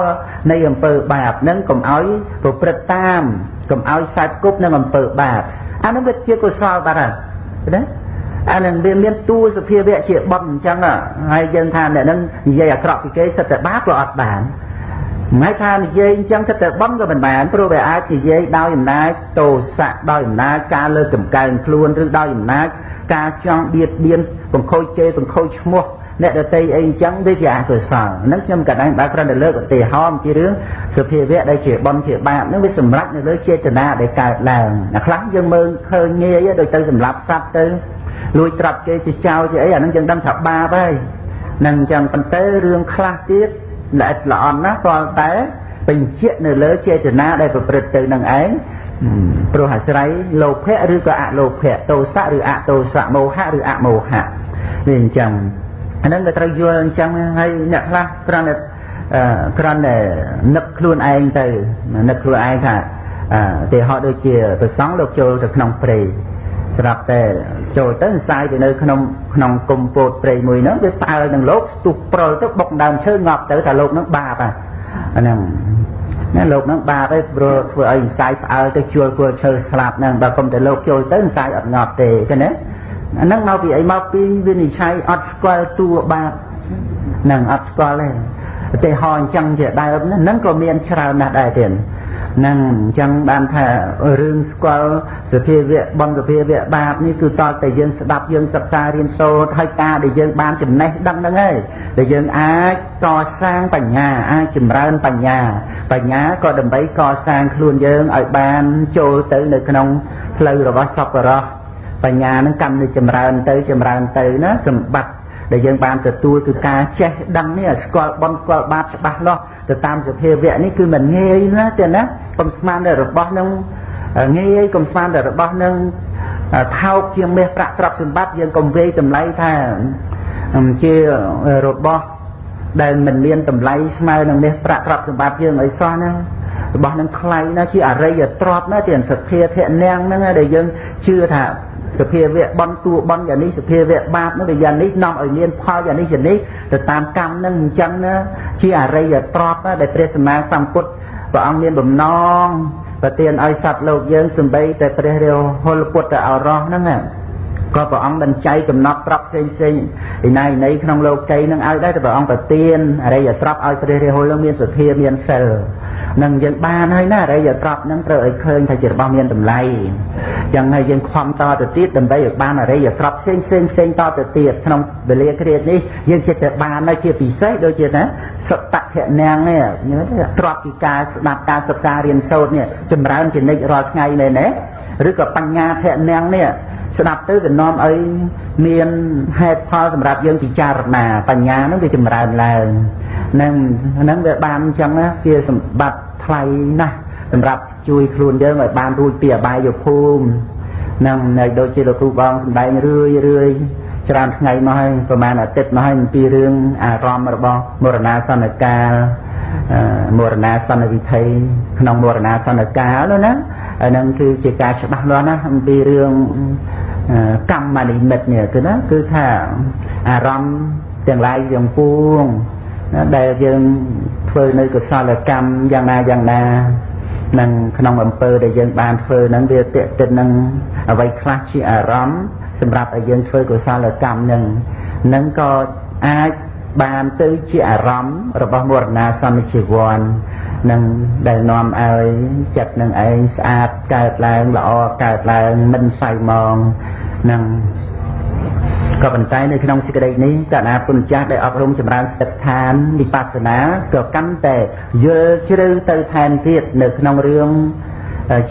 នៃអំពើបាបហ្នឹងកុំឲ្យប្រព្រឹត្តតាមកុំឲ្យខ្សែគប់នឹងអំពើបាប អានឹងវាជាកុសលបាត់ហើយណាអានឹងវាមានតួសភាវៈជាបន់អញ្ចឹងហើយយើងថាអ្នកនឹងនិយាយអាក្រក់ពីគេសិតតែបាបក៏អត់បានមិនថានិយាយអញ្ចឹងសិតតែបន់ក៏មិនបានព្រោះវាអាចនិយាយដោយអំណាចទោសៈដោយអំណាចការលើកកម្កើងខ្លួនឬដោយអំណាចការចង់បៀតបៀនបង្ខូចគេបង្ខូចឈ្មោះ អ្នកដតីអីអញ្ចឹងវាជាអកុសលហ្នឹងខ្ញុំក៏ដែរបើគ្រាន់តែលើកឧទាហរណ៍ពីរឿងសភាវៈដែលជាបន់ជាបាបហ្នឹងវាសម្រាប់នៅលើចេតនាដែលកើតឡើងណាខ្លះយើងមើលឃើញងាយដូចទៅសម្រាប់សត្វទៅលួចត្រាប់គេជាចោលជាអីអាហ្នឹងយើងដឹងថាបាបហើយនឹងអញ្ចឹងប៉ុន្តែរឿងខ្លះទៀតល្អិតល្អន់ណាស់គ្រាន់តែបញ្ជាក់នៅលើចេតនាដែលប្រព្រឹត្តទៅនឹងឯងព្រោះអាស្រ័យលោភៈឬក៏អលោភៈទោសៈឬអទោសៈមោហៈឬអមោហៈវាអញ្ចឹង អានឹងវាត្រូវយល់អញ្ចឹងហើយអ្នកខ្លះគ្រាន់តែគ្រាន់តែនឹកខ្លួនឯងទៅនឹកខ្លួនឯងថាទេហោដូចជាប្រសង់លោកចូលទៅក្នុងព្រៃស្រាប់តែចូលទៅផ្សាយទៅនៅក្នុងក្នុងគុំពោតព្រៃមួយហ្នឹងវាផ្អើលនឹងលោកស្ទុះព្រុលទៅបុកដើមឈើងាប់ទៅថាលោកហ្នឹងបាបអាហ្នឹងណាលោកហ្នឹងបាបឯងព្រោះធ្វើឲ្យផ្សាយផ្អើលទៅជួលគល់ឈើស្លាប់ហ្នឹងបើគុំតែលោកចូលទៅផ្សាយអត់ងាប់ទេឃើញទេ អាហ្នឹងមកពីអីមកពីវិនិច្ឆ័យអត់ស្គាល់តួបាបនឹងអត់ស្គាល់ទេឧទាហរណ៍អញ្ចឹងជាដើមហ្នឹងក៏មានច្រើនណាស់ដែរទៀតហ្នឹងអញ្ចឹងបានថារឿងស្គាល់សភាវៈបំសភាវៈបាបនេះគឺតើតែយើងស្ដាប់យើងសិក្សារៀនសូត្រហើយការដែលយើងបានចំណេះដឹងហ្នឹងហើយដែលយើងអាចកសាងបញ្ញាអាចចម្រើនបញ្ញា បញ្ញាក៏ដើម្បីកសាងខ្លួនយើងឲ្យបានចូលទៅនៅក្នុងផ្លូវរបស់សពរោះ បញ្ញានឹងកាន់តែចម្រើនទៅចម្រើនទៅណាសម្បត្តិដែលយើងបានទទួលគឺការចេះដឹងនេះស្គាល់បនស្គាល់បាបច្បាស់លាស់ទៅតាមសភាវៈនេះគឺមិនងាយណាទេណាកុំស្មានតែរបស់នឹងងាយកុំស្មានតែរបស់នឹងថោកជាងមាសប្រាក់ទ្រព្យសម្បត្តិយើងកុំវេយតម្លៃថាជារបស់ដែលមិនមានតម្លៃស្មើនឹងមាសប្រាក់ទ្រព្យសម្បត្តិយើងអីសោះណារបស់នឹងថ្លៃណាជាអរិយទ្រព្យណាជាសទ្ធាធនាងហ្នឹងដែលយើងជឿថា សភាវៈបន់តួបន់យ៉ាងនេះសភាវៈបាបនោះវាយ៉ាងនេះនាំឲ្យមានផលយ៉ាងនេះយ៉ាងនេះទៅតាមកម្មនឹងអញ្ចឹងណាជាអរិយទ្រព្យដែលព្រះសម្មាសម្ពុទ្ធព្រះអង្គមានបំណងប្រទានឲ្យសត្វលោកយើងសំបីតែព្រះរាហុលពុទ្ធអរោះហ្នឹងក៏ព្រះអង្គបញ្ចៃកំណត់ប្រាប់ផ្សេងផ្សេងឯណៃណៃក្នុងលោកីនឹងឲ្យដែរតែព្រះអង្គប្រទានអរិយទ្រព្យឲ្យព្រះរាហុលនឹងមានសទ្ធាមានសិល នឹងយើងបានហើយណាអរិយទ្រព្យនឹងត្រូវឲ្យឃើញថាជារបស់មានតម្លៃចឹងហើយយើងខំតទៅទៀតដើម្បីឲ្យបានអរិយទ្រព្យផ្សេងផ្សេងផ្សេងតទៅទៀតក្នុងវេលាគ្រានេះយើងចិត្តតែបានហើយជាពិសេសដូចជាណាសតភៈនាងនេះទ្រព្យពីការស្ដាប់ការសិក្សារៀនសូត្រនេះចម្រើនជានិច្ចរាល់ថ្ងៃមែនទេឬក៏បញ្ញាភៈនាងនេះស្ដាប់ទៅវានាំឲ្យមានហេតុផលសម្រាប់យើងពិចារណាបញ្ញានឹងវាចម្រើនឡើងនឹងហ្នឹងវាបានអញ្ចឹងណាជាសម្បត្តិ ថ្លៃណាស់សម្រាប់ជួយខ្លួនយើងឲ្យបានរួចពីអបាយភូមិនឹងនៅដូចជាលោកគ្រូបងសម្ដែងរឿយរឿយច្រើនថ្ងៃមកហើយប្រហែលអាទិត្យមកហើយអំពីរឿងអារម្មណ៍របស់មរណាសន្នកាលមរណាសន្នវិធ័យក្នុងមរណាសន្នកាលនោះណាហ្នឹងគឺជាការច្បាស់លាស់ណាអំពីរឿងកម្មនិមិត្តនេះគឺណាគឺថាអារម្មណ៍ទាំងឡាយទាំងពួង ដែលយើងធ្វើនៅកុសលកម្មយ៉ាងណាយ៉ាងណានឹងក្នុងអំពើដែលយើងបានធ្វើហ្នឹងវាតេតិននឹងអ្វីខ្លះជាអារម្មណ៍សម្រាប់ឲ្យយើងធ្វើកុសលកម្មនឹងនឹងក៏អាចបានទៅជាអារម្មណ៍របស់មរណាសន្និជីវ័ននឹងដែលនាំឲ្យចិត្តនឹងឯងស្អាតកើតឡើងល្អកើតឡើងមិនសៅមងនឹង ក៏ប៉ុន្តែនៅក្នុងសេចក្តីនេះកណាពុទ្ធចាស់ដែលអប់រំចម្រើនសិទ្ធឋានវិបស្សនាក៏កាន់តែយល់ជ្រៅទៅថែមទៀតនៅក្នុងរឿង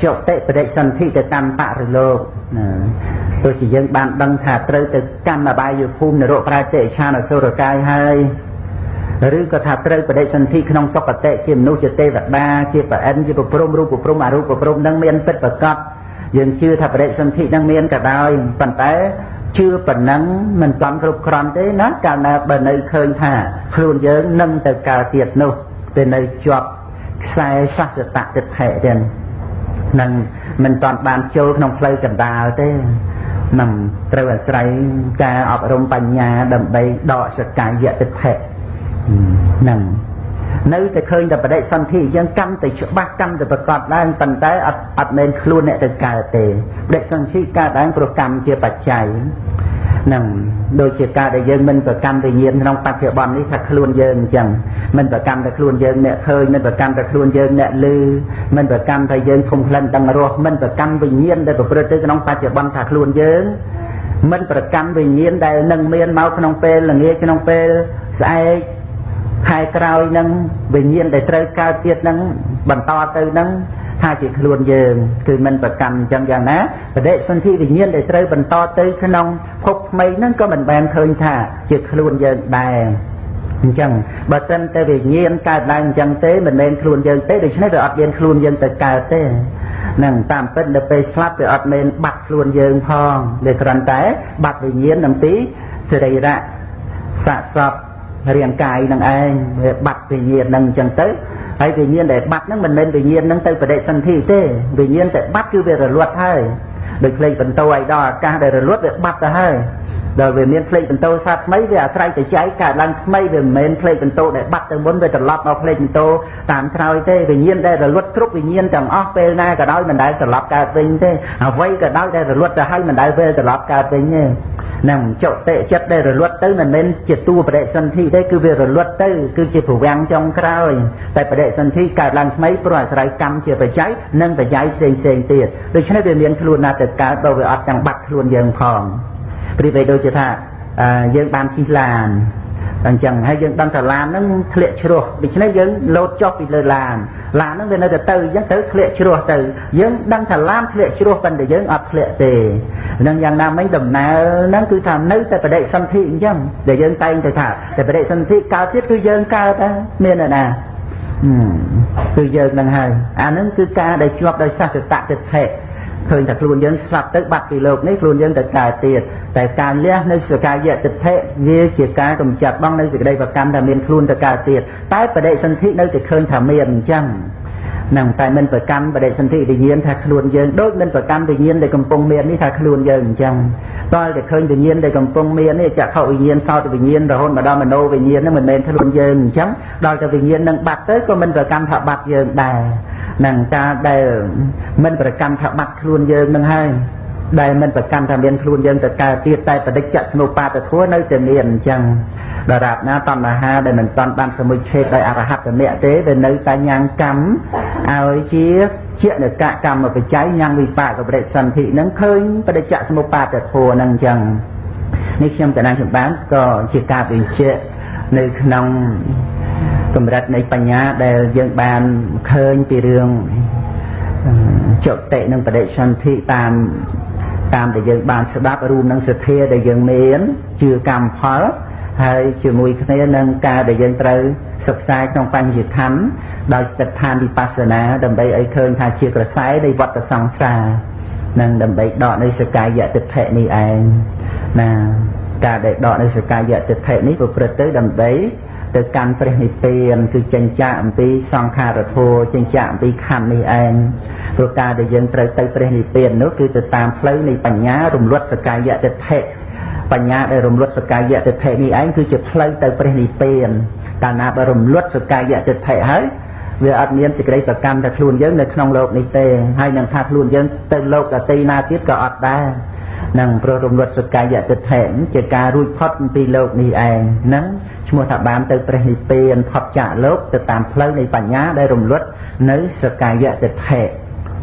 ចុតិបដិសន្ធិទៅកម្មបរិលោកទោះជាយើងបានដឹងថាត្រូវទៅកម្មអបាយភូមិនរកប្រាតិឆានអសុរកាយហើយឬក៏ថាត្រូវបដិសន្ធិក្នុងសុគតិជាមនុស្សជាទេវតាជាប្រអិនជាប្រព្រំរូបប្រព្រំអរូបប្រព្រំនឹងមានពិតប្រកបយើងជឿថាបដិសន្ធិនឹងមានក៏ដោយប៉ុន្តែ ជឿប៉ុណ្ណឹងមិនចំគ្រប់គ្រាន់ទេណាកាលណាបើនៅឃើញថាខ្លួនយើងនឹងទៅកើតទៀតនោះទៅនៅជាប់ខ្សែសស្សតតិថិទៀតនឹងមិនតាន់បានចូលក្នុងផ្លូវកណ្ដាលទេនឹងត្រូវអាស្រ័យការអប់រំបញ្ញាដើម្បីដកសកាយតិថិនឹងអ នៅតែឃើញតែបដិសន្ធិអញ្ចឹងកម្មតែច្បាស់កម្មតែប្រកបឡើងប៉ុន្តែអត់អត់មែនខ្លួនអ្នកទៅកើតទេបដិសន្ធិកើតឡើងព្រោះកម្មជាបច្ច័យនឹងដូចជាការដែលយើងមិនប្រកម្មវិញ្ញាណក្នុងបច្ចុប្បន្ននេះថាខ្លួនយើងអញ្ចឹងមិនប្រកម្មតែខ្លួនយើងអ្នកឃើញមិនប្រកម្មតែខ្លួនយើងអ្នកឮមិនប្រកម្មតែយើងធំក្លិនដឹងរសមិនប្រកម្មវិញ្ញាណដែលប្រព្រឹត្តទៅក្នុងបច្ចុប្បន្នថាខ្លួនយើងមិនប្រកម្មវិញ្ញាណដែលនឹងមានមកក្នុងពេលល្ងាចក្នុងពេលស្អែក ខែក្រោយនឹងវិញ្ញាណដែលត្រូវកើតទៀតនឹងបន្តទៅនឹងថាជាខ្លួនយើងគឺមិនប្រកម្មអញ្ចឹងយ៉ាងណាបដិសន្ធិវិញ្ញាណដែលត្រូវបន្តទៅក្នុងភពថ្មីហ្នឹងក៏មិនបានឃើញថាជាខ្លួនយើងដែរអញ្ចឹងបើសិនតែវិញ្ញាណកើតឡើងអញ្ចឹងទេមិនមែនខ្លួនយើងទេដូច្នេះវាអត់មានខ្លួនយើងទៅកើតទេនឹងតាមពិតដល់ពេលស្លាប់វាអត់មែនបាត់ខ្លួនយើងផងវាគ្រាន់តែបាត់វិញ្ញាណអំពីសរីរៈសាកសព រាងកាយនឹងឯងវាបាត់វិញ្ញាណនឹងអញ្ចឹងទៅហើយវិញ្ញាណដែលបាត់ហ្នឹងមិនមែនវិញ្ញាណហ្នឹងទៅបដិសន្ធិទេវិញ្ញាណតែបាត់គឺវារលត់ហើយដោយផ្លេចបន្ទោឲ្យដល់អាកាសដែលរលត់វាបាត់ទៅហើយដល់វាមានផ្លេចបន្ទោសាថ្មីវាអាស្រ័យទៅចែកកើតឡើងថ្មីវាមិនមែនផ្លេចបន្ទោដែលបាត់ទៅមុនវាត្រឡប់មកផ្លេចបន្ទោតាមក្រោយទេវិញ្ញាណដែលរលត់គ្រប់វិញ្ញាណទាំងអស់ពេលណាក៏ដោយមិនដែលត្រឡប់កើតវិញទេអ្វីក៏ដោយដែលរលត់ទៅហើយមិនដែលពេលត្រឡប់កើតវិញទេ នឹងចុតិចិត្តដែលរលត់ទៅមិនមែនជាតួបដិសន្ធិទេគឺវារលត់ទៅគឺជាប្រវាំងចុងក្រោយតែបដិសន្ធិកើតឡើងថ្មីព្រោះអាស្រ័យកម្មជាបច្ច័យនិងបច្ច័យផ្សេងផ្សេងទៀតដូច្នេះវាមានខ្លួនណាទៅកើតបើវាអត់ទាំងបាត់ខ្លួនយើងផងព្រីបីដូចជាថាយើងបានជិះឡាន អញ្ចឹងហើយយើងដឹងថាឡានហ្នឹងធ្លាក់ជ្រោះដូច្នេះយើងលោតចុះពីលើឡានឡានហ្នឹងវានៅតែទៅអញ្ចឹងទៅធ្លាក់ជ្រោះទៅយើងដឹងថាឡានធ្លាក់ជ្រោះប៉ុន្តែយើងអត់ធ្លាក់ទេនឹងយ៉ាងណាមិញដំណើរហ្នឹងគឺថានៅតែបដិសន្ធិអញ្ចឹងដែលយើងតែងទៅថាតែបដិសន្ធិកើតទៀតគឺយើងកើតដែរមានណាគឺយើងនឹងហើយអាហ្នឹងគឺការដែលជាប់ដោយសច្ចតៈទិដ្ឋិ ឃើញថាខ្លួនយើងស្លាប់ទៅបាត់ពីលោកនេះខ្លួនយើងទៅកើតទៀតតែការលះនៅសកាយៈទិដ្ឋិវាជាការកំចាត់បងនៅសេចក្តីប្រកម្មថាមានខ្លួនទៅកើតទៀតតែបដិសន្ធិនៅតែឃើញថាមានអញ្ចឹងនឹងតែមិនប្រកម្មបដិសន្ធិវិញ្ញាណថាខ្លួនយើងដូចមិនប្រកម្មវិញ្ញាណដែលកំពុងមាននេះថាខ្លួនយើងអញ្ចឹង តើតែឃើញវិញ្ញាណដែលកំពុងមាននេះចក្ខុវិញ្ញាណសោតវិញ្ញាណរហូតមកដល់មโนវិញ្ញាណហ្នឹងមិនមែនខ្លួនយើងអញ្ចឹងដល់តែវិញ្ញាណនឹងបាត់ទៅក៏មិនប្រកម្មថាបាត់យើងដែរនឹងការដែលមិនប្រកម្មថាបាត់ខ្លួនយើងនឹងហើយដែលមិនប្រកម្មថាមានខ្លួនយើងទៅកើតទៀតតែបដិច្ចស្នុបាទធัวនៅតែមានអញ្ចឹងដរាបណាតណ្ហាដែលមិនតាន់បានសមុជឆេតដោយអរហត្តមគ្គទេដែលនៅតែញ៉ាំងកម្មឲ្យជា ជានិកកម្មបច្ច័យញ៉ាំងវិបាកបរិសន្ធិនឹងឃើញបដិច្ចស្មុបាទធัวនឹងអញ្ចឹងនេះខ្ញុំកណាចម្បានក៏ជាការបញ្ជាក់នៅក្នុងកម្រិតនៃបញ្ញាដែលយើងបានឃើញពីរឿងចុតិនិងបដិសន្ធិតាមតាមដែលយើងបានស្ដាប់រួមនឹងសទ្ធាដែលយើងមានជឿកម្មផលហើយជាមួយគ្នានឹងការដែលយើងត្រូវសិក្សាក្នុងបញ្ញខណ្ឌ ដោយស្ថិតឋានវិបស្សនាដើម្បីឲ្យឃើញថាជាក្រសែនៃវត្តសង្សារនិងដើម្បីដកនៅសកាយតិដ្ឋិនេះឯងណាការដែលដកនៅសកាយតិដ្ឋិនេះប្រព្រឹត្តទៅដើម្បីទៅកាន់ព្រះនិព្វានគឺចេញចាកអំពីសង្ខារធัวចេញចាកអំពីខណ្ឌនេះឯងព្រោះការដែលយើងត្រូវទៅព្រះនិព្វាននោះគឺទៅតាមផ្លូវនៃបញ្ញារំលត់សកាយតិដ្ឋិបញ្ញាដែលរំលត់សកាយតិដ្ឋិនេះឯងគឺជាផ្លូវទៅព្រះនិព្វានកាលណាបើរំលត់សកាយតិដ្ឋិហើយ វាអត់មានសេចក្តីប្រកម្មតែខ្លួនយើងនៅក្នុងលោកនេះទេហើយនឹងថាខ្លួនយើងទៅលោកដតីណាទៀតក៏អត់ដែរនឹងព្រោះរំលត់សកាយតិដ្ឋិជាការរួចផុតពីលោកនេះឯងហ្នឹងឈ្មោះថាបានទៅព្រះនិព្វានផុតចាកលោកទៅតាមផ្លូវនៃបញ្ញាដែលរំលត់នៅសកាយតិដ្ឋិ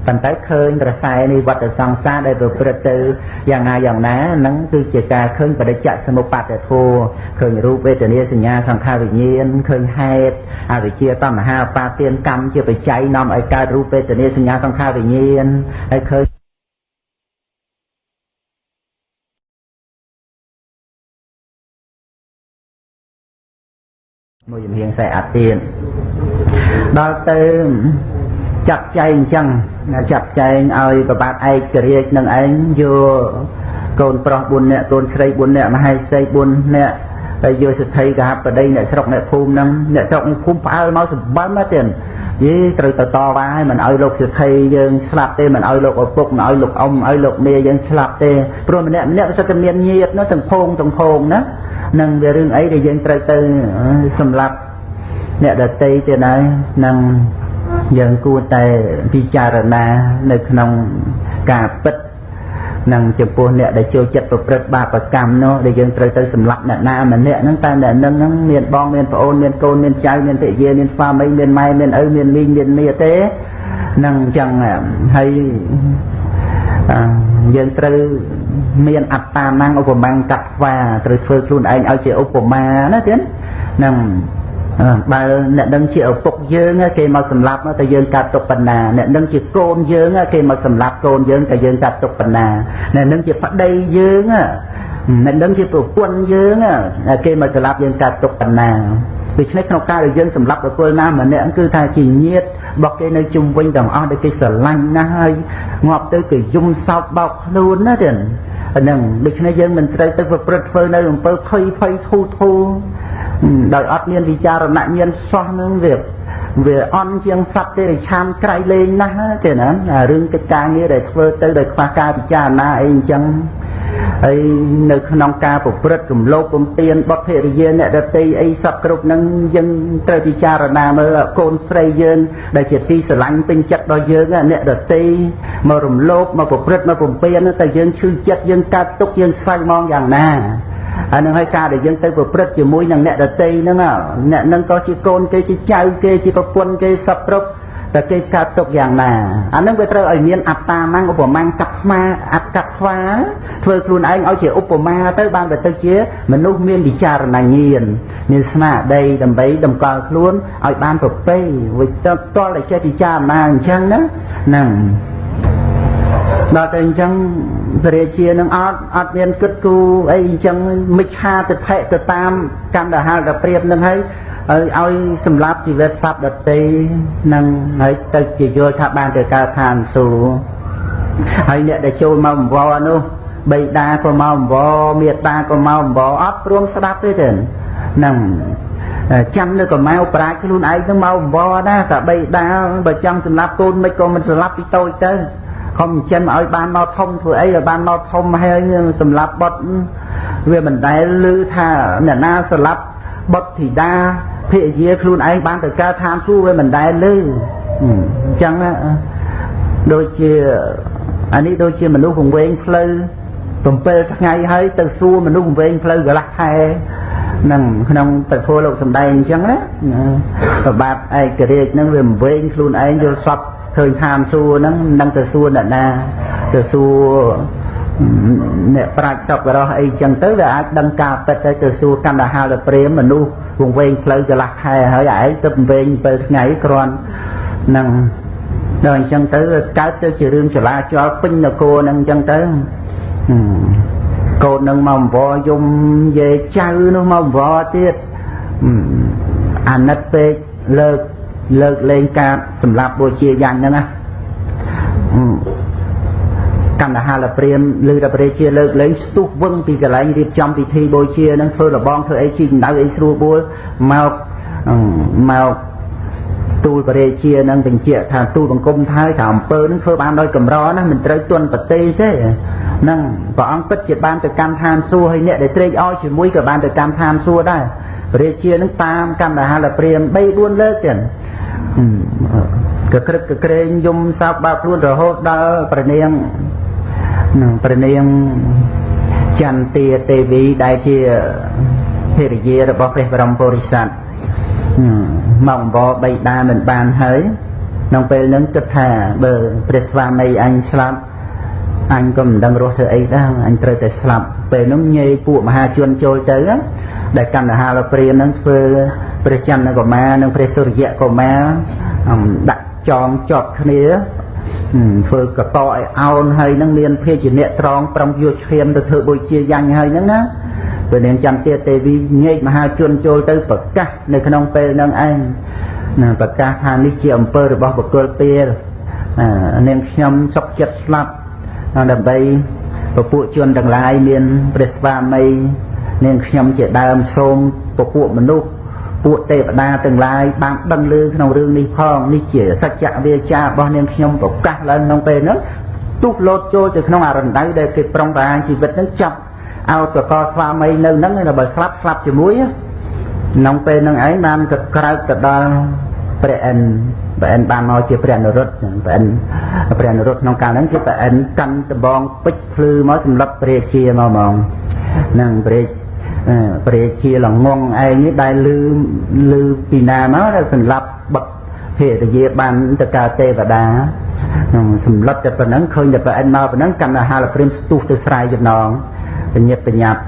ប៉ុន្តែឃើញប្រសែនៃវត្តសង្សារដែលប្រព្រឹត្តទៅយ៉ាងណាយ៉ាងណានឹងគឺជាការឃើញបដិច្ចសមុបត្តិធម៌ឃើញរូបវេទនាសញ្ញាសង្ខារវិញ្ញាណឃើញហេតុអវិជ្ជាតណ្ហាបាទានកម្មជាបច្ច័យនាំឲ្យកើតរូបវេទនាសញ្ញាសង្ខារវិញ្ញាណហើយឃើញមួយជំហៀងខ្សែអាទៀនដល់ទៅចាត់ចែងអញ្ចឹង ចាត់ចែងឲ្យប្របាទឯករាជ្យនឹងឯងយកកូនប្រុស4នាក់កូនស្រី4នាក់មហេសី4នាក់ហើយយកសិទ្ធិកហបដីអ្នកស្រុកអ្នកភូមិហ្នឹងអ្នកស្រុកនេះភូមិផ្អើលមកសម្បំណាទៀតយីត្រូវទៅតវ៉ាឲ្យមិនឲ្យលោកសិទ្ធិយើងស្លាប់ទេមិនឲ្យលោកឪពុកមិនឲ្យលោកអ៊ំឲ្យលោកមាយើងស្លាប់ទេព្រោះម្នាក់ម្នាក់វាសិតតែមានញាតនោះទាំងភងទាំងភងណានឹងវារឿងអីដែលយើងត្រូវទៅសម្លាប់អ្នកដតីទៀតហើយនឹង យើងគួរតែពិចារណានៅក្នុងការពិតនឹងចំពោះអ្នកដែលចូលចិត្តប្រព្រឹត្តបាបកម្មនោះដែលយើងត្រូវទៅសម្លាប់អ្នកណាម្នាក់ហ្នឹងតែអ្នកនឹងហ្នឹងមានបងមានប្អូនមានកូនមានចៅមានភរិយាមានស្វាមីមានម៉ែមានឪមានមីងមានមាទេនឹងអញ្ចឹងហើយយើងត្រូវមានអត្តាមាំងឧបមាកត្វាត្រូវធ្វើខ្លួនឯងឲ្យជាឧបមាណាទៀតនឹង បើអ្នកដឹងជាឪពុកយើងគេមកសម្លាប់តែយើងកាត់ទុកបណ្ណាអ្នកដឹងជាកូនយើងគេមកសម្លាប់កូនយើងតែយើងកាត់ទុកបណ្ណាអ្នកដឹងជាប្តីយើងអ្នកដឹងជាប្រពន្ធយើងគេមកសម្លាប់យើងកាត់ទុកបណ្ណាដូច្នេះក្នុងការដែលយើងសម្លាប់បុគ្គលណាម្នាក់គឺថាជាញាតរបស់គេនៅជុំវិញទាំងអស់ដែលគេស្រឡាញ់ណាស់ហើយងាប់ទៅគេយំសោកបោកខ្លួនណាទៀតហ្នឹងដូច្នេះយើងមិនត្រូវទៅប្រព្រឹត្តធ្វើនៅអំពើភ័យភ័យធូធូ ដោយអត់មានវិចារណញ្ញាណសោះនឹងវាវាអន់ជាងសត្វទេរិឆានក្រៃលែងណាស់ទេណារឿងកិច្ចការងារដែលធ្វើទៅដោយខ្វះការពិចារណាអីអញ្ចឹងហើយនៅក្នុងការប្រព្រឹត្តរំលោភបំពានបុត្រភរិយាអ្នកដតីអីសពគ្រប់នឹងយើងត្រូវពិចារណាមើលកូនស្រីយើងដែលជាទីស្រឡាញ់ពេញចិត្តដល់យើងអ្នកដតីមករំលោភមកប្រព្រឹត្តមកបំពានតែយើងឈឺចិត្តយើងកើតទុកយើងស្វែងមងយ៉ាងណា ហើយនឹងហើយការដែលយើងទៅប្រព្រឹត្តជាមួយនឹងអ្នកដតីហ្នឹងអ្នកហ្នឹងក៏ជាកូនគេជាចៅគេជាប្រពន្ធគេសពគ្រប់តែគេកើតទុកយ៉ាងណាអានឹងវាត្រូវឲ្យមានអត្តាម៉ាំងឧបមាកាត់ស្មាអត្តកាត់ស្វាធ្វើខ្លួនឯងឲ្យជាឧបមាទៅបានទៅទៅជាមនុស្សមានវិចារណញ្ញាណមានស្មារតីដើម្បីតម្កល់ខ្លួនឲ្យបានប្រពៃវិតតតតែចេះពិចារណាអញ្ចឹងណាហ្នឹង ដល់តែអញ្ចឹងព្រះរាជានឹងអត់អត់មានគិតគូអីអញ្ចឹងមិច្ឆាទិដ្ឋិទៅតាមកម្មដហាលដល់ព្រៀបនឹងហើយឲ្យឲ្យសម្រាប់ជីវិតសត្វដតីនឹងហើយទៅជាយល់ថាបានទៅកើតឋានសួគ៌ហើយអ្នកដែលចូលមកអង្វរនោះបៃតាក៏មកអង្វរមេត្តាក៏មកអង្វរអត់ព្រមស្ដាប់ទេទេហ្នឹងចាំនៅកម៉ៅប្រាជ្ញខ្លួនឯងទៅមកអង្វរណាតែបៃតាបើចង់សម្លាប់កូនមិនក៏មិនសម្លាប់ពីតូចទៅ ខំចិនឲ្យបានមកធំធ្វើអីឲ្យបានមកធំហើយសម្លាប់បុតវាមិនដែលឮថាអ្នកណាសម្លាប់បុតធីតាភរិយាខ្លួនឯងបានទៅកើតឋានសួគ៌វាមិនដែលឮអញ្ចឹងដូចជាអានេះដូចជាមនុស្សវង្វេងផ្លូវ7ថ្ងៃហើយទៅសួរមនុស្សវង្វេងផ្លូវកន្លះខែនឹងក្នុងប្រធัวលោកសំដែងអញ្ចឹងណាប្របាទឯករាជ្យហ្នឹងវាវង្វេងខ្លួនឯងយល់សព ឃើញឋានសួគ៌ហ្នឹងនឹងទៅសួរអ្នកណាទៅសួរអ្នកប្រាជ្ញសពរោះអីចឹងទៅវាអាចដឹងការពិតទៅទៅសួរកណ្ដាហាលព្រាមមនុស្សវង្វេងផ្លូវកន្លះខែហើយឯងទៅវង្វេង7ថ្ងៃគ្រាន់នឹងដល់អញ្ចឹងទៅកើតទៅជារឿងចលាចលពេញនគរហ្នឹងអញ្ចឹងទៅកូននឹងមកអង្វរយំយាយចៅនោះមកអង្វរទៀតអាណិតពេកលើក លើកលែងការសម្លាប់បូជាយ៉ាងហ្នឹងណាកណ្ដាហាលព្រាមឬតែព្រះជាលើកលែងស្ទុះវឹងពីកន្លែងរៀបចំពិធីបូជានឹងធ្វើរបងធ្វើអីជីកម្ដៅអីស្រួលបួលមកមកទូលព្រះជានឹងបញ្ជាក់ថាទូលបង្គំថាថាអំពើនឹងធ្វើបានដោយកម្រណាមិនត្រូវទន់ប្រទេសទេនឹងព្រះអង្គពិតជាបានទៅកម្មឋានសួគ៌ហើយអ្នកដែលត្រេកអរជាមួយក៏បានទៅកម្មឋានសួគ៌ដែរព្រះជានឹងតាមកណ្ដាហាលព្រាម3 4លើកទៀត កក្រឹកកក្រែងយំសោកបាក់ខ្លួនរហូតដល់ព្រះនាងនឹងព្រះនាងចន្ទាទេវីដែលជាភរិយារបស់ព្រះបរមពុរិស័ទមកអង្វរបៃតាមិនបានហើយក្នុងពេលហ្នឹងគិតថាបើព្រះស្វាមីអញស្លាប់អញក៏មិនដឹងរស់ធ្វើអីដែរអញត្រូវតែស្លាប់ពេលហ្នឹងញេពួកមហាជនចូលទៅដែលកណ្ដាហាលព្រានហ្នឹងធ្វើ ព្រះចន្ទកុមារនិងព្រះសុរិយកុមារដាក់ចងជាប់គ្នាធ្វើកកឲ្យអោនហើយនឹងមានភេជាអ្នកត្រង់ប្រំយកឈាមទៅធ្វើបុជាយ៉ាញ់ហើយហ្នឹងណាពេលនាងចន្ទទាទេវីញែកមហាជនចូលទៅប្រកាសនៅក្នុងពេលហ្នឹងឯងណាប្រកាសថានេះជាអំពើរបស់បុគ្គលពេលនាងខ្ញុំសុខចិត្តស្លាប់ដើម្បីពពួកជនទាំងឡាយមានព្រះស្វាមីនាងខ្ញុំជាដើមសូមពពួកមនុស្ស ពួកទេវតាទាំងឡាយបានដឹងឮក្នុងរឿងនេះផងនេះជាសច្ចវាចារបស់នាងខ្ញុំប្រកាសឡើងក្នុងពេលហ្នឹងទុះលោតចូលទៅក្នុងអរណ្ដៅដែលគេប្រុងប្រែងជីវិតហ្នឹងចាប់ឲ្យប្រកបស្វាមីនៅហ្នឹងបើស្លាប់ស្លាប់ជាមួយក្នុងពេលនឹងឯងបានក៏ក្រោកទៅដល់ព្រះអិនព្រះអិនបានមកជាព្រះនរុត្តព្រះអិនព្រះនរុត្តក្នុងកាលហ្នឹងជាព្រះអិនកាន់ដបងពេជ្រភ្លឺមកសម្រាប់ព្រះជាមកហ្មងនឹងព្រះ ព្រះជាល្ងងឯងនេះដែលលឺលឺពីណាមកដែលសម្រាប់បឹកភេទយាបានទៅកើតទេវតានឹងសម្លឹកតែប៉ុណ្ណឹងឃើញតែប្រអិនមកប៉ុណ្ណឹងកម្មហាលព្រាមស្ទុះទៅស្រ័យចំណងបញ្ញាបញ្ញាប់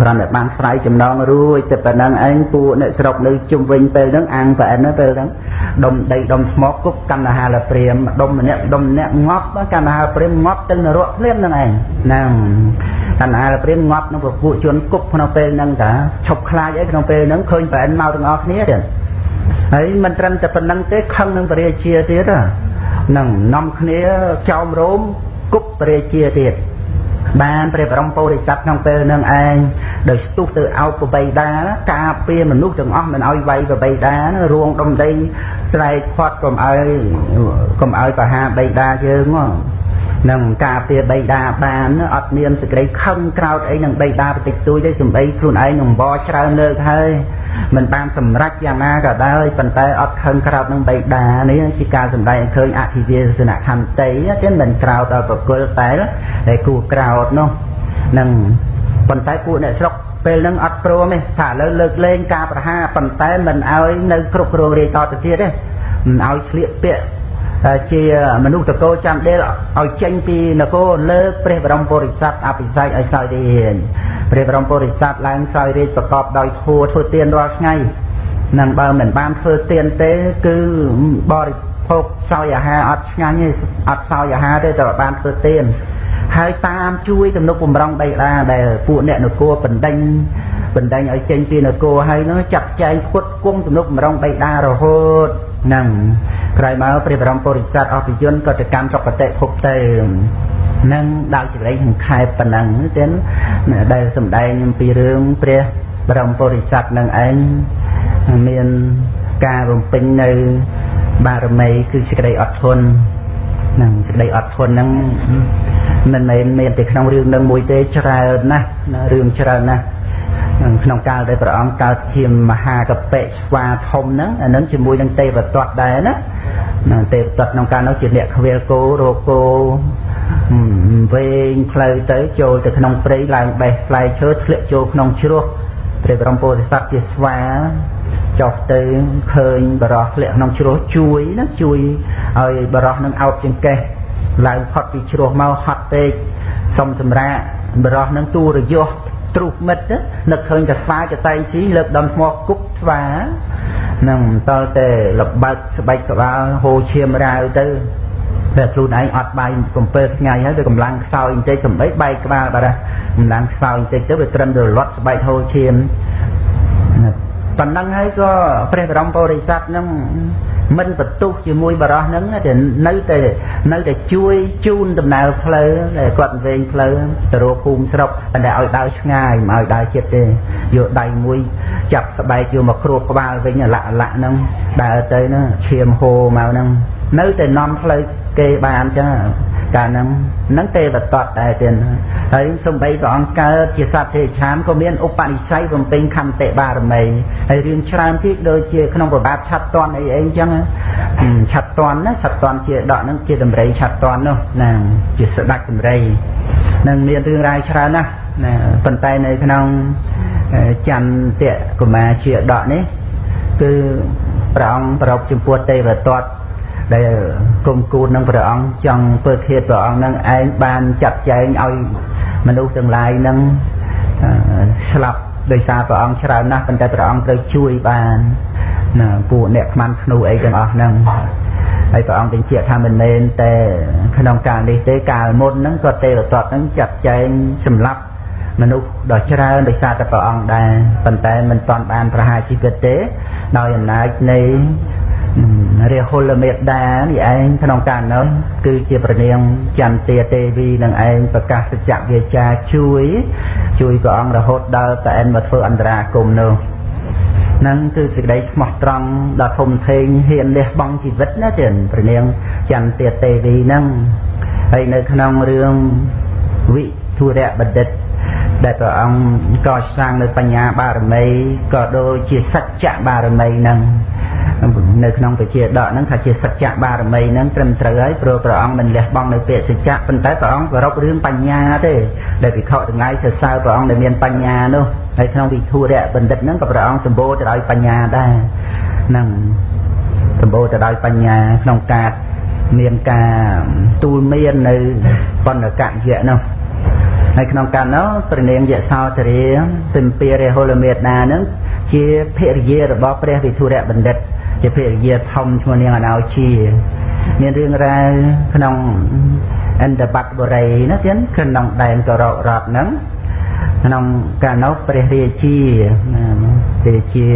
គ្រាន់តែបានស្រ័យចំណងរួចតែប៉ុណ្ណឹងឯងពួកអ្នកស្រុកនៅជុំវិញពេលហ្នឹងអាំងប្រអិនពេលហ្នឹងដុំដីដុំថ្មគប់កម្មហាលព្រាមដុំម្នាក់ដុំម្នាក់ងាប់កម្មហាលព្រាមងាប់ទៅនរកភ្លាមហ្នឹងឯងហ្នឹងកម្មហាលព្រាមងាប់នឹងពួកជនគប់ក្នុងពេលហ្នឹងតាឈប់ខ្លាចអីក្នុងពេលហ្នឹងឃើញប្រអិនមកទាំងអស់គ្នាទៀតហើយមិនត្រឹមតែប៉ុណ្្នឹងទេខឹងនឹងពរាជាទៀតហ្នឹងនាំគ្នាចោមរោមគប់ពរាជាទៀតបានព្រះបរមពុរិស័ទក្នុងពេលនឹងឯង ដោយស្ទុះទៅអោបប្របីដាការពារមនុស្សទាំងអស់មិនឲ្យវាយប្របីដារួងដុំដីស្រែកផាត់កុំឲ្យកុំឲ្យបហាបីដាយើងនឹងការពារបៃតាបានអត់មានសេចក្តីខឹងក្រោតអីនឹងបៃតាបន្តិចតួចទេសំបីខ្លួនឯងនឹងបច្រើនលើកហើយមិនបានសម្រេចយ៉ាងណាក៏ដោយប៉ុន្តែអត់ខឹងក្រោតនឹងបៃតានេះជាការសម្ដែងឃើញអធិវាសនខន្តីទេមិនក្រោតដល់ប្រគល់តែតែគួរក្រោតនោះនឹង ប៉ុន្តែពួកអ្នកស្រុកពេលហ្នឹងអត់ព្រមទេថាឥឡូវលើកលែងការប្រហារប៉ុន្តែមិនឲ្យនៅគ្រប់គ្រងរាយតទៅទៀតទេមិនឲ្យស្លៀកពាក់ជាមនុស្សតកោចាំដេលឲ្យចេញពីនគរលើកព្រះបរមពុរិស័ទអភិសេកឲ្យសោយរាជព្រះបរមពុរិស័ទឡើងសោយរាជប្រកបដោយធัวធ្វើទានរាល់ថ្ងៃនឹងបើមិនបានធ្វើទានទេគឺបរិភោគសោយអាហារអត់ឆ្ងាញ់ទេអត់សោយអាហារទេតែបានធ្វើទាន ហើយតាមជួយទំនុកបំរុងដីឡាដែលពួកអ្នកនគរបណ្ដេញបណ្ដេញឲ្យចេញពីនគរហើយនោះចាត់ចែងផ្គត់ផ្គង់ទំនុកបំរុងដីឡារហូតហ្នឹងក្រោយមកព្រះបរមពុរិស័ទអភិជនក៏ទៅកម្មសុគតិភពទៅនឹងដល់ចរិយនឹងខែប៉ុណ្ណឹងទេដែលសម្ដែងអំពីរឿងព្រះបរមពុរិស័ទនឹងឯងមានការរំពេញនៅបារមីគឺសេចក្តីអត់ធន់នឹងសេចក្តីអត់ធន់ហ្នឹង មិនមែនមានតែក្នុងរឿងនឹងមួយទេច្រើនណាស់រឿងច្រើនណាស់ក្នុងកាលដែលព្រះអង្គកើតជាមហាកបិស្វាធំហ្នឹងអានឹងជាមួយនឹងទេវទត្តដែរណាទេវទត្តក្នុងកាលនោះជាអ្នកខ្វៀលគោរោគោវែងផ្លូវទៅចូលទៅក្នុងព្រៃឡើងបេះផ្លែឈើធ្លាក់ចូលក្នុងជ្រោះព្រះបរមពុទ្ធសត្វជាស្វាចុះទៅឃើញបរោះធ្លាក់ក្នុងជ្រោះជួយណាជួយឲ្យបរោះនឹងអោបចង្កេះ ឡើងផុតពីជ្រោះមកហត់ពេកសុំសម្រាកបរោះនឹងទូរយោះទ្រុះមិត្តនឹកឃើញតែស្វាចតែងជីលើកដំថ្មគប់ស្វានឹងតលតែលបើកស្បែកក្បាលហូរឈាមរាវទៅតែខ្លួនឯងអត់បាយ7ថ្ងៃហើយវាកម្លាំងខ្សោយបន្តិចសំបីបែកក្បាលបាទកម្លាំងខ្សោយបន្តិចទៅវាត្រឹមរលត់ស្បែកហូរឈាម ប៉ុណ្ណឹងហើយក៏ព្រះបរមពុរិស័ទនឹងមិនបន្ទុះជាមួយបរោះហ្នឹងតែនៅតែនៅតែជួយជូនដំណើរផ្លូវដែលគាត់វែងផ្លូវទៅរកភូមិស្រុកតែឲ្យដើរឆ្ងាយមិនឲ្យដើរចិត្តទេយកដៃមួយចាប់ស្បែកយកមកគ្របក្បាលវិញលាក់លាក់ហ្នឹងដើរទៅហ្នឹងឈាមហូរមកហ្នឹង នៅតែនាំផ្លូវគេបានចឹងកាលហ្នឹងហ្នឹងទេវតតដែរទៀតហើយសំបីព្រះអង្គកើតជាសត្វទេឆានក៏មានឧបនិស្ស័យបំពេញខន្តិបារមីហើយរឿងច្រើនទៀតដូចជាក្នុងប្របាទឆាត់តន់អីអីចឹងឆាត់តន់ណាឆាត់តន់ជាដកហ្នឹងជាដំរីឆាត់តន់នោះណាជាស្ដេចដំរីនឹងមានរឿងរ៉ាវច្រើនណាស់ណាប៉ុន្តែនៅក្នុងចន្ទៈកុមារជាដកនេះគឺព្រះអង្គប្រពចំពោះទេវតត ដែលគុំគូននឹងព្រះអង្គចង់ពើធាតព្រះអង្គនឹងឯងបានចាត់ចែងឲ្យមនុស្សទាំងឡាយនឹងស្លាប់ដោយសារព្រះអង្គច្រើនណាស់ប៉ុន្តែព្រះអង្គត្រូវជួយបានណាពួកអ្នកខ្មាន់ធ្នូអីទាំងអស់ហ្នឹងហើយព្រះអង្គបញ្ជាក់ថាមិនមែនតែក្នុងកាលនេះទេកាលមុនហ្នឹងក៏ទេវទត្តហ្នឹងចាត់ចែងសម្លាប់មនុស្សដ៏ច្រើនដោយសារតែព្រះអង្គដែរប៉ុន្តែមិនទាន់បានប្រហារជីវិតទេដោយអំណាចនៃ រាហុលមេដានេះឯងក្នុងកាលនោះគឺជាព្រះនាងចន្ទាទេវីនឹងឯងប្រកាសសច្ចវាចាជួយ ជួយព្រះអង្គរហូតដល់តែឯងមកធ្វើអន្តរាគមនោះនឹងគឺសេចក្តីស្មោះត្រង់ដ៏ធំធេងហ៊ានលះបង់ជីវិតណាទៀតព្រះនាងចន្ទាទេវីនឹងហើយនៅក្នុងរឿងវិធុរៈបណ្ឌិតដែលព្រះអង្គកសាងនៅបញ្ញាបារមីក៏ដូចជាសច្ចៈបារមីហ្នឹង នៅក្នុងពជាដកហ្នឹងថាជាសច្ចៈបារមីហ្នឹងត្រឹមត្រូវហើយព្រោះព្រះអង្គមិនលះបង់នៅពាក្យសច្ចៈប៉ុន្តែព្រះអង្គគោរពរឿងបញ្ញាទេដែលវិខទាំងឡាយសរសើរព្រះអង្គដែលមានបញ្ញានោះហើយក្នុងវិធុរៈបណ្ឌិតហ្នឹងក៏ព្រះអង្គសម្បូរទៅដោយបញ្ញាដែរហ្នឹងសម្បូរទៅដោយបញ្ញាក្នុងការមានការទូលមាននៅបណ្ឌកៈយៈនោះហើយក្នុងកាលនោះព្រះនាងយសោទរាទិមពារហុលមេតានឹងជាភរិយារបស់ព្រះវិធុរៈបណ្ឌិត ជាភរិយាធំឈ្មោះនាងអណោជាមានរឿងរ៉ាវក្នុងអន្តបត្តិបុរីណាទៀតក្នុងដែនកោររតហ្នឹងក្នុងកាលនោះព្រះរាជាព្រះរាជា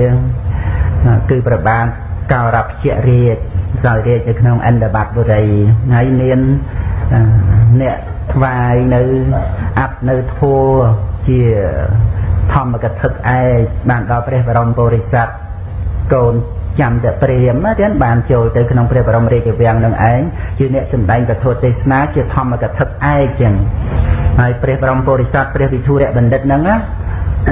គឺប្របាទកោរពជារាជសោយរាជនៅក្នុងអន្តបត្តិបុរីហើយមានអ្នកថ្វាយនៅអត្តនៅធัวជាធម្មកថាឯកបានដល់ព្រះបរមពុរិស័ទកូន ចាំតែព្រាមណាទៀតបានចូលទៅក្នុងព្រះបរមរាជវាំងនឹងឯងជាអ្នកសម្ដែងកថាទេសនាជាធម្មកថាឯកចឹងហើយព្រះបរមពុរិស័ទព្រះវិធុរៈបណ្ឌិតហ្នឹងណា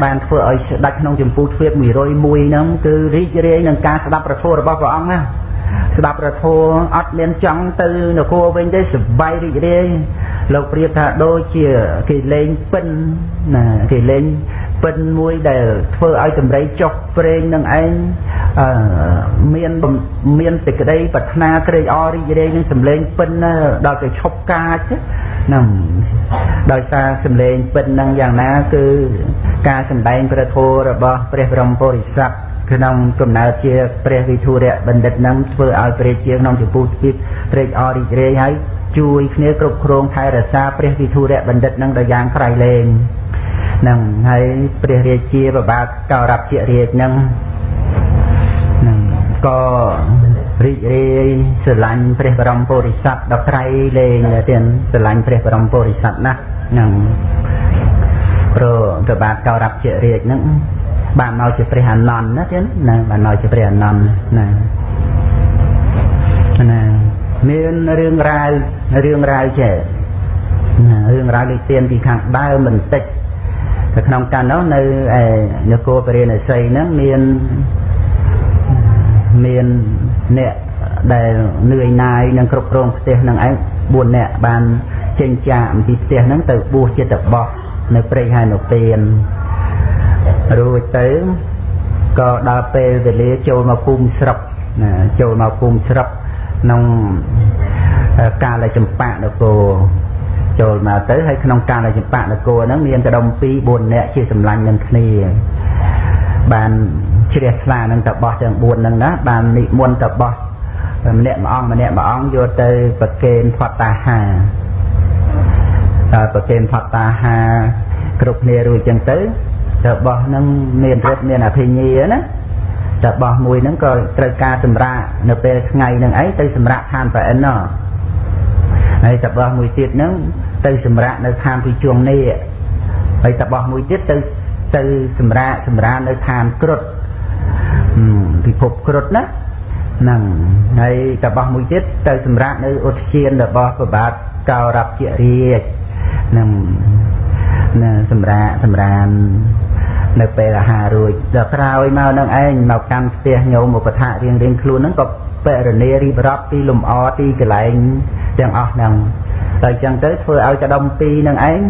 បានធ្វើឲ្យស្ដេចក្នុងចម្ពោះទ្វាប101ហ្នឹងគឺរីករាយនឹងការស្ដាប់ប្រធមរបស់ព្រះអង្គណាស្ដាប់ប្រធមអត់មានចង់ទៅនគរវិញទេសប្បាយរីករាយលោកប្រៀបថាដូចជាគេលេងពិនណាគេលេងពិនមួយដែលធ្វើឲ្យតម្រៃចុះព្រេងនឹងឯង មានមានសេចក្តីប្រាថ្នាត្រេកអររីករាយនឹងសម្លេងពិនដល់ទៅឈប់កាចហ្នឹងដោយសារសម្លេងពិនហ្នឹងយ៉ាងណាគឺការសម្ដែងព្រះធម៌របស់ព្រះបរមពុរិស័ទក្នុងកំណើតជាព្រះវិធុរៈបណ្ឌិតនឹងធ្វើឲ្យព្រះជាក្នុងចំពោះទីត្រេកអររីករាយហើយជួយគ្នាគ្រប់គ្រងថែរក្សាព្រះវិធុរៈបណ្ឌិតនឹងដល់យ៉ាងក្រៃលែងនឹងហើយព្រះរាជាបបាទកោរពជារាជនឹងនឹង ក៏រីករាយស្រឡាញ់ព្រះបរមពុរិស័ទដល់ក្រៃលែងទៀតស្រឡាញ់ព្រះបរមពុរិស័ទណាស់នឹងព្រោះព្រះបាទកោរពជារាជនឹងបានមកជាព្រះអនន្តណាទៀតណាបានមកជាព្រះអនន្តណាណាមានរឿងរ៉ាវរឿងរ៉ាវចេះរឿងរ៉ាវលេខទៀនពីខាងដើមបន្តិចតែក្នុងកាលនោះនៅឯនគរពរាណសីហ្នឹងមាន មានអ្នកដែលនឿយណាយនឹងគ្រប់គ្រងផ្ទះនឹងឯង4នាក់បានចេញចាកអំពីផ្ទះហ្នឹងទៅបួសជាតបោះនៅព្រៃហែនពៀនរួចទៅក៏ដល់ពេលវេលាចូលមកភូមិស្រុកណាចូលមកភូមិស្រុកក្នុងកាលចម្បាក់នគរចូលមកទៅហើយក្នុងកាលចម្បាក់នគរហ្នឹងមានកដុំ2 4នាក់ជាសម្លាញ់នឹងគ្នាបាន ជ្រះថ្លានឹងតបោះទាំង4ហ្នឹងណាបាននិមន្តតបោះម្នាក់មួយអង្គម្នាក់មួយអង្គយកទៅប្រគេនផតតាហាដល់ប្រគេនផតតាហាគ្រប់គ្នារួចចឹងទៅរបស់ហ្នឹងមានរិទ្ធមានអភិញ្ញាណារបស់មួយហ្នឹងក៏ត្រូវការសម្រាកនៅពេលថ្ងៃហ្នឹងឯងទៅសម្រាកឋានប្រអិនណោះហើយរបស់មួយទៀតហ្នឹងទៅសម្រាកនៅឋានពិជួងនេះហើយរបស់មួយទៀតទៅទៅសម្រាកសម្រាកនៅឋានគ្រុត ពិភពគ្រុតណាហ្នឹងហើយរបស់មួយទៀតទៅសម្រាកនៅឧទ្យានរបស់ប្របាទកោរពជារាជហ្នឹងណាសម្រាកសម្រាននៅពេលអាហាររួចដល់ក្រោយមកនឹងឯងមកកាន់ផ្ទះញោមឧបថារៀងរៀងខ្លួនហ្នឹងក៏បរនេរៀបរាប់ពីលំអទីកន្លែងទាំងអស់ហ្នឹងតែអញ្ចឹងទៅធ្វើឲ្យកដុំពីរនឹងឯង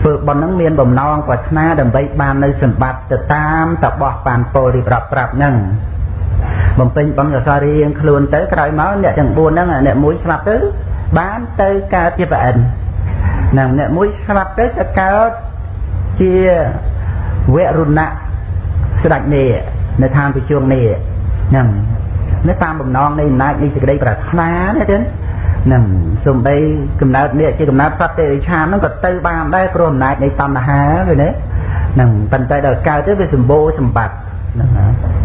ធ្វើប៉ុនហ្នឹងមានបំណងប្រាថ្នាដើម្បីបាននៅសម្បត្តិទៅតាមតបោះបានពលរៀបរាប់ប្រាប់ហ្នឹងបំពេញបំកសរៀងខ្លួនទៅក្រោយមកអ្នកទាំង4ហ្នឹងអ្នកមួយស្លាប់ទៅបានទៅកើតជាប្រអិនហ្នឹងអ្នកមួយស្លាប់ទៅទៅកើតជាវរុណៈស្ដេចនេះនៅឋានប្រជុំនេះហ្នឹងនៅតាមបំណងនៃអំណាចនៃសេចក្តីប្រាថ្នានេះទេហ្នឹងសំបីកំណើតនេះជាកំណើតសត្វទេរិឆានហ្នឹងក៏ទៅបានដែរព្រោះអំណាចនៃតណ្ហាឃើញទេហ្នឹងប៉ុន្តែដល់កើតទៅវាសម្បូរសម្បត្តិហ្នឹង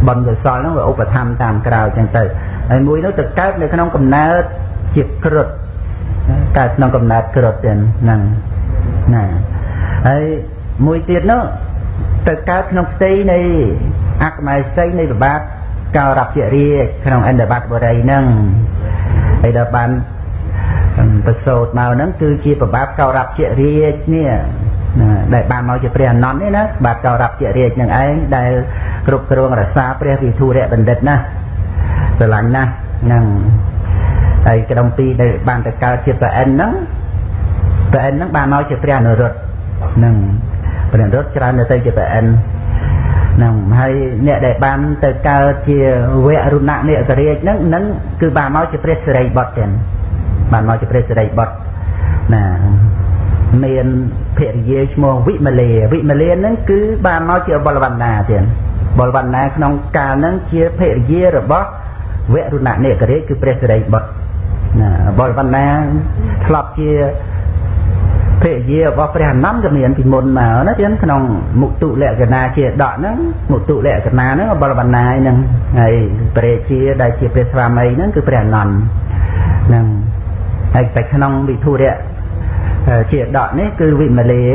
បុណ្យកុសលហ្នឹងវាឧបត្ថម្ភតាមក្រៅចឹងទៅហើយមួយនោះទៅកើតនៅក្នុងកំណើតជាក្រឹតកើតក្នុងកំណើតក្រឹតទៀតហ្នឹងណាហើយមួយទៀតនោះទៅកើតក្នុងផ្ទៃនៃអកមៃសីនៃប្របាទកោរពជារាជក្នុងអន្តបត្តិបរិយហ្នឹងហើយដល់បាន ប្រសូតមកហ្នឹងគឺជាប្របាទកោរពជារាជនេះដែលបានមកជាព្រះអនន្តនេះណាបាទកោរាប់ជារាជនឹងឯងដែលគ្រប់គ្រងរក្សាព្រះវិធុរៈបណ្ឌិតណាស្រឡាញ់ណាស់ហ្នឹងហើយក្រុមពីរដែលបានទៅកើតជាព្រះអិនហ្នឹងព្រះអិនហ្នឹងបានមកជាព្រះនរុត្តហ្នឹងព្រះនរុត្តច្រើនទៅជាព្រះអិនហ្នឹងហើយអ្នកដែលបានទៅកើតជាវរុណៈនិករាជហ្នឹងនឹងគឺបានមកជាព្រះសិរីបុត្រទៀត បានមកជាព្រះសិរីបុត្រណាមានភរិយាឈ្មោះវិមលាវិមលាហ្នឹងគឺបានមកជាបលវណ្ណាទៀតបលវណ្ណាក្នុងកាលហ្នឹងជាភរិយារបស់វរុណៈនិករាជគឺព្រះសិរីបុត្រណាបលវណ្ណាធ្លាប់ជាភរិយារបស់ព្រះអនន្តក៏មានពីមុនមកណាទៀតក្នុងមុខទុលក្ខណៈជាដកហ្នឹងមុខទុលក្ខណៈហ្នឹងបលវណ្ណាហ្នឹងហើយព្រះជាដែលជាព្រះស្វាមីហ្នឹងគឺព្រះអនន្តហ្នឹង ហើយតែក្នុងវិធុរៈជាដកនេះគឺវិមលា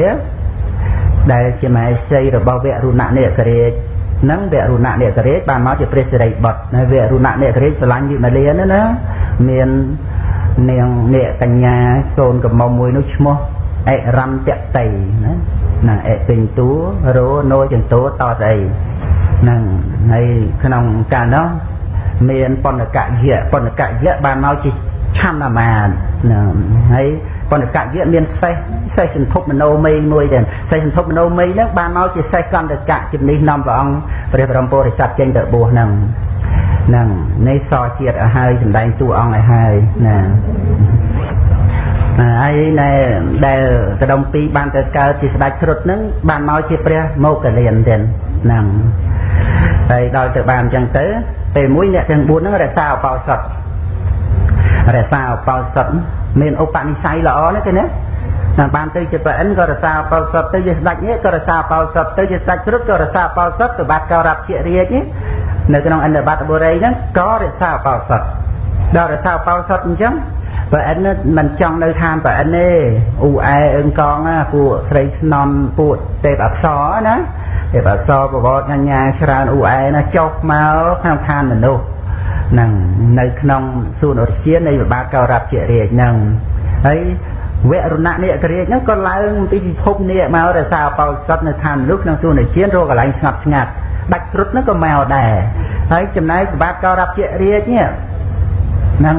ដែលជាមហេសីរបស់វរុណៈនេករាជនឹងវរុណៈនេករាជបានមកជាព្រះសិរីបុត្រហើយវរុណៈនេករាជស្រឡាញ់វិមលានោះណាមាននាងនេកញ្ញាកូនកំមុំមួយនោះឈ្មោះអិរន្តតីណាណាអិពេញតួរោណូចន្តោតស្អីហ្នឹងហើយក្នុងកាលនោះមានបណ្ឌកយៈបណ្ឌកយៈបានមកជា ឆាំណាមាណាហើយបណ្ឌកយៈមានសេះសេះសន្ធប់មโนមីមួយដែរសេះសន្ធប់មโนមីហ្នឹងបានមកជាសេះកន្តកៈជំនិះនាំព្រះអង្គព្រះបរមពុរិស័ទចេញទៅបួសហ្នឹងហ្នឹងនេះសជាតិឲ្យហើយសំដែងតួអង្គឲ្យហើយណាហើយណែដែលកដុំពីរបានទៅកើតជាស្ដេចគ្រុឌហ្នឹងបានមកជាព្រះមោគលានទៀតហ្នឹងហើយដល់ទៅបានអញ្ចឹងទៅពេលមួយអ្នកទាំង4ហ្នឹងរក្សាអបោសុត រក្សាអបោសុតមានឧបនិស្ស័យល្អណាស់ទេណាណាបានទៅជាប្រអិនក៏រក្សាបោសុតទៅជាស្ដេចនេះក៏រក្សាបោសុតទៅជាស្ដេចគ្រុឌក៏រក្សាបោសុតទៅបាត់កោរាប់ជារាជនេះនៅក្នុងអន្តបតបុរីហ្នឹងក៏រក្សាបោសុតដល់រក្សាបោសុតអញ្ចឹងបើអិនមិនចង់នៅឋានបើអិនទេអ៊ូអែអឹងកងណាពួកស្រីស្នំពួកទេពអក្សរណាទេពអក្សរប្រវត្តិញញ៉ាច្រើនអ៊ូអែណាចុះមកក្នុងឋានមនុស្សហ្នឹងនៅក្នុងសួនអរិជានៃវិបាកកោរាប់ជារាជហ្នឹងហើយវរណៈនិករាជហ្នឹងក៏ឡើងពីពិភពនេះមករក្សាបោសុតនៅឋានមនុស្សក្នុងសួនអរិជារកកន្លែងស្ងប់ស្ងាត់ដាច់គ្រុតហ្នឹងក៏មកដែរហើយចំណែកវិបាកកោរាប់ជារាជនេះហ្នឹង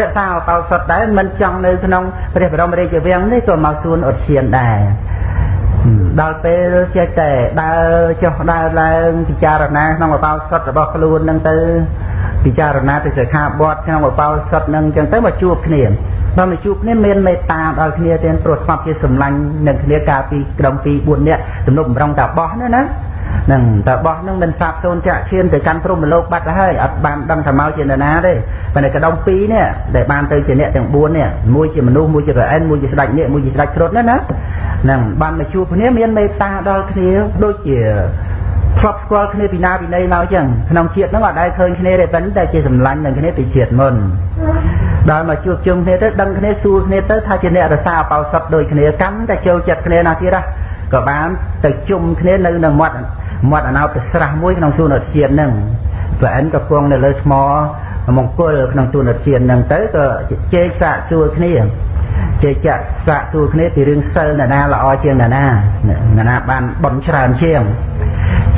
រក្សាអបោសុតដែរមិនចង់នៅក្នុងព្រះបរមរាជវាំងនេះក៏មកសួនឧទ្យានដែរ ដល់ពេលចេះតែដើរចុះដើរឡើងពិចារណាក្នុងអបោសុតរបស់ខ្លួននឹងទៅពិចារណាទៅសិក្ខាបទក្នុងអបោសុតនឹងអញ្ចឹងទៅមកជួបគ្នាដល់មកជួបគ្នាមានមេត្តាដល់គ្នាទាំងព្រោះស្មាប់ជាសម្លាញ់នឹងគ្នាកាលពីក្រុម2 4នាក់ទំនុកបំរុងតាបោះណាណា នឹងតើបោះនឹងមិនសាបសូន្យចាក់ឈានទៅកាន់ព្រំលោកបាត់ហើយអត់បានដឹងថាមកជានរណាទេប៉ុន្តែកដុំពីរនេះដែលបានទៅជាអ្នកទាំង4នេះមួយជាមនុស្សមួយជាប្រអិនមួយជាស្ដេចនេះមួយជាស្ដេចគ្រុឌណាណានឹងបានមកជួបគ្នាមានមេត្តាដល់គ្នាដូចជាធ្លាប់ស្គាល់គ្នាពីណាពីណីមកចឹងក្នុងជាតិហ្នឹងអត់ដែលឃើញគ្នាទេប៉ុន្តែជាសម្លាញ់នឹងគ្នាពីជាតិមុនដល់មកជួបជុំគ្នាទៅដឹងគ្នាសួរគ្នាទៅថាជាអ្នករសាអបោសុតដូចគ្នាកាន់តែចូលចិត្តគ្នាណាទៀតក៏បានទៅជុំគ្នានៅនឹងមាត់ មាត់អណោតស្រះមួយក្នុងសួនឧទ្យានហ្នឹងប្រអិនក៏គង់នៅលើថ្មមង្គលក្នុងសួនឧទ្យានហ្នឹងទៅក៏ជែកសាកសួរគ្នាជែកចាក់សាកសួរគ្នាពីរឿងសិលណាល្អជាងណាណាណាបានបន់ច្រើនជាង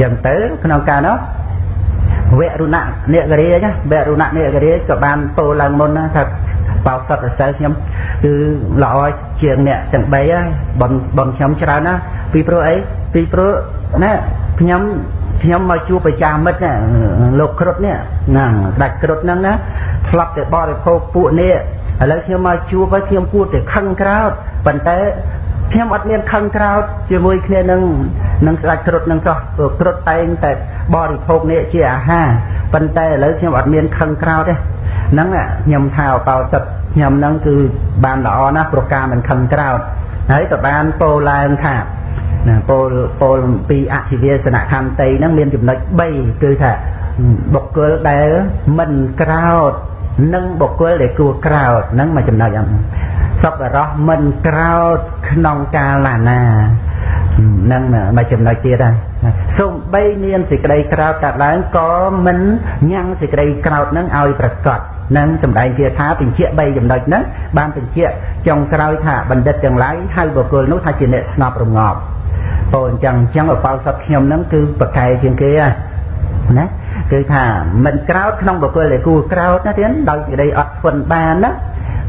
ចឹងទៅក្នុងការនោះវរុណៈនិករាជវរុណៈនិករាជក៏បានពោលឡើងមុនថា បោសុតសើខ្ញុំគឺល្អជាងអ្នកទាំង3ហើយបនបនខ្ញុំច្រើនណាពីព្រោះអីពីព្រោះណាខ្ញុំខ្ញុំមកជួបប្រចាំមិត្តណាលោកគ្រុតនេះហ្នឹងដាច់គ្រុតហ្នឹងណាធ្លាប់តែបរិភោគពួកនេះឥឡូវខ្ញុំមកជួបហើយខ្ញុំគួរតែខឹងក្រោតប៉ុន្តែខ្ញុំអត់មានខឹងក្រោតជាមួយគ្នានឹងនឹងស្ដេចគ្រុតនឹងសោះព្រោះគ្រុតតែងតែបរិភោគនេះជាអាហារប៉ុន្តែឥឡូវខ្ញុំអត់មានខឹងក្រោតទេ ហ្នឹងខ្ញុំថាអបោសិតខ្ញុំហ្នឹងគឺបានល្អណាស់ប្រការមិនខឹងក្រោតហើយក៏បានពោលឡើងថាណាពោលពោលពីអធិវាសនខន្តីហ្នឹងមានចំណុច3គឺថាបុគ្គលដែលមិនក្រោត និងបុគ្គលដែលគួរក្រោតហ្នឹងមកចំណុចហ្នឹងសពរោះមិនក្រោតក្នុងកាលណាហ្នឹងមកចំណុចទៀតហើយសូម្បីមានសេចក្តីក្រោតកើតឡើងក៏មិនញ៉ាំងសេចក្តីក្រោតនឹងឲ្យប្រកបនឹងសម្ដែងគាថាបញ្ជាក់3ចំណុចហ្នឹងបានបញ្ជាក់ចុងក្រោយថាបណ្ឌិតទាំងឡាយហៅបុគ្គលនោះថាជាអ្នកស្ងប់រងាប់ពោលអញ្ចឹងអញ្ចឹងអបោសតខ្ញុំហ្នឹងគឺប្រកែជាងគេណា គឺថាមិនក្រោតក្នុងបុគ្គលដែលគួរក្រោតណាទៀតដោយសេចក្តីអត់ធន់បានណា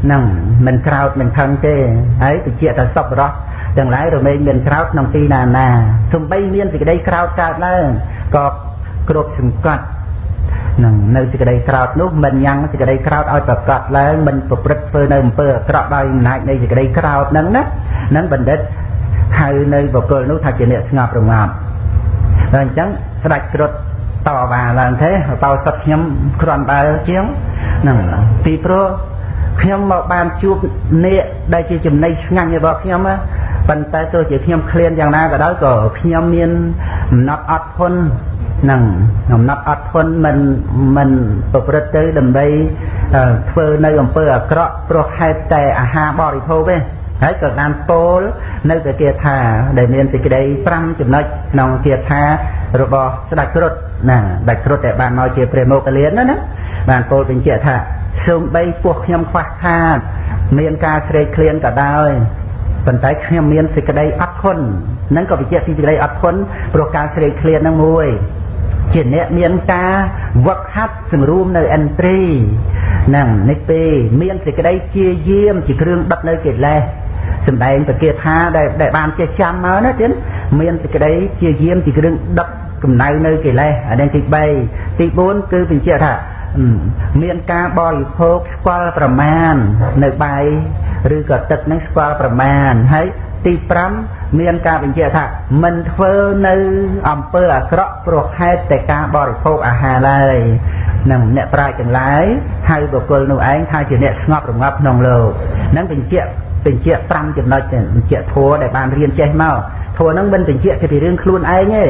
ហ្នឹងមិនក្រោតមិនខឹងទេហើយបញ្ជាក់ថាសពរស់ទាំងឡាយរមែងមានក្រោតក្នុងទីណាណាសំបីមានសេចក្តីក្រោតកើតឡើងក៏គ្រប់សង្កត់នឹងនៅសេចក្តីក្រោតនោះមិនញ៉ាំងសេចក្តីក្រោតឲ្យប្រកាសឡើងមិនប្រព្រឹត្តធ្វើនៅអំពើអាក្រក់ដោយអំណាចនៃសេចក្តីក្រោតហ្នឹងណានឹងបណ្ឌិតហៅនៅបុគ្គលនោះថាជាអ្នកស្ងប់រងាប់ហើយអញ្ចឹងស្ដេចគ្រុឌ តវ៉ាឡើងទេតោសុតខ្ញុំគ្រាន់បើជាងហ្នឹងពីព្រោះខ្ញុំមកបានជួបនាគដែលជាចំណីឆ្ងាញ់របស់ខ្ញុំប៉ុន្តែទោះជាខ្ញុំឃ្លានយ៉ាងណាក៏ដោយក៏ខ្ញុំមានអំណត់អត់ធន់នឹងអំណត់អត់ធន់មិនមិនប្រព្រឹត្តទៅដើម្បីធ្វើនៅអំពើអាក្រក់ព្រោះហេតុតែអាហារបរិភោគទេ ហើយក៏បានពោលនៅតែគាថា ដែលមានសេចក្តី5ចំណុចក្នុងគាថារបស់ស្ដេចគ្រុឌណាដាច់គ្រុឌតែបានមកជាព្រះមោគលានណាណាបានពោលបញ្ជាក់ថាសូម្បីពោះខ្ញុំខ្វះខាត មានការស្រេកឃ្លានក៏ដោយប៉ុន្តែខ្ញុំមានសេចក្តីអត់ធន់នឹងក៏បញ្ជាក់ពីសេចក្តីអត់ធន់ព្រោះការស្រេកឃ្លាននឹងមួយជាអ្នកមានការវឹកហាត់សង្រួមនៅអន្ត្រីហ្នឹងនេះពេលមានសេចក្តីជាយាមជាគ្រឿងដុតនៅកិលេស សម្ដែងពគាថាដែលដែលបានចេះចាំមកណាទៀតមានសេចក្តីជាយាមជាគ្រឿងដុតកំណៅនៅកិលេសអានេះទី3ទី4គឺបញ្ជាក់ថាមានការបរិភោគស្គាល់ប្រមាណនៅបាយឬក៏ទឹកនឹងស្គាល់ប្រមាណហើយទី5មានការបញ្ជាក់ថាមិនធ្វើនៅអំពើអាក្រក់ព្រោះហេតុតែការបរិភោគអាហារឡើយនឹងអ្នកប្រាជ្ញទាំងឡាយហៅបុគ្គលនោះឯងថាជាអ្នកស្ងប់រងាប់ក្នុងលោកនឹងបញ្ជាក់ បញ្ជាក់5ចំណុចបញ្ជាក់ធัวដែលបានរៀនចេះមកធัวហ្នឹងមិនបញ្ជាក់ពីរឿងខ្លួនឯងទេ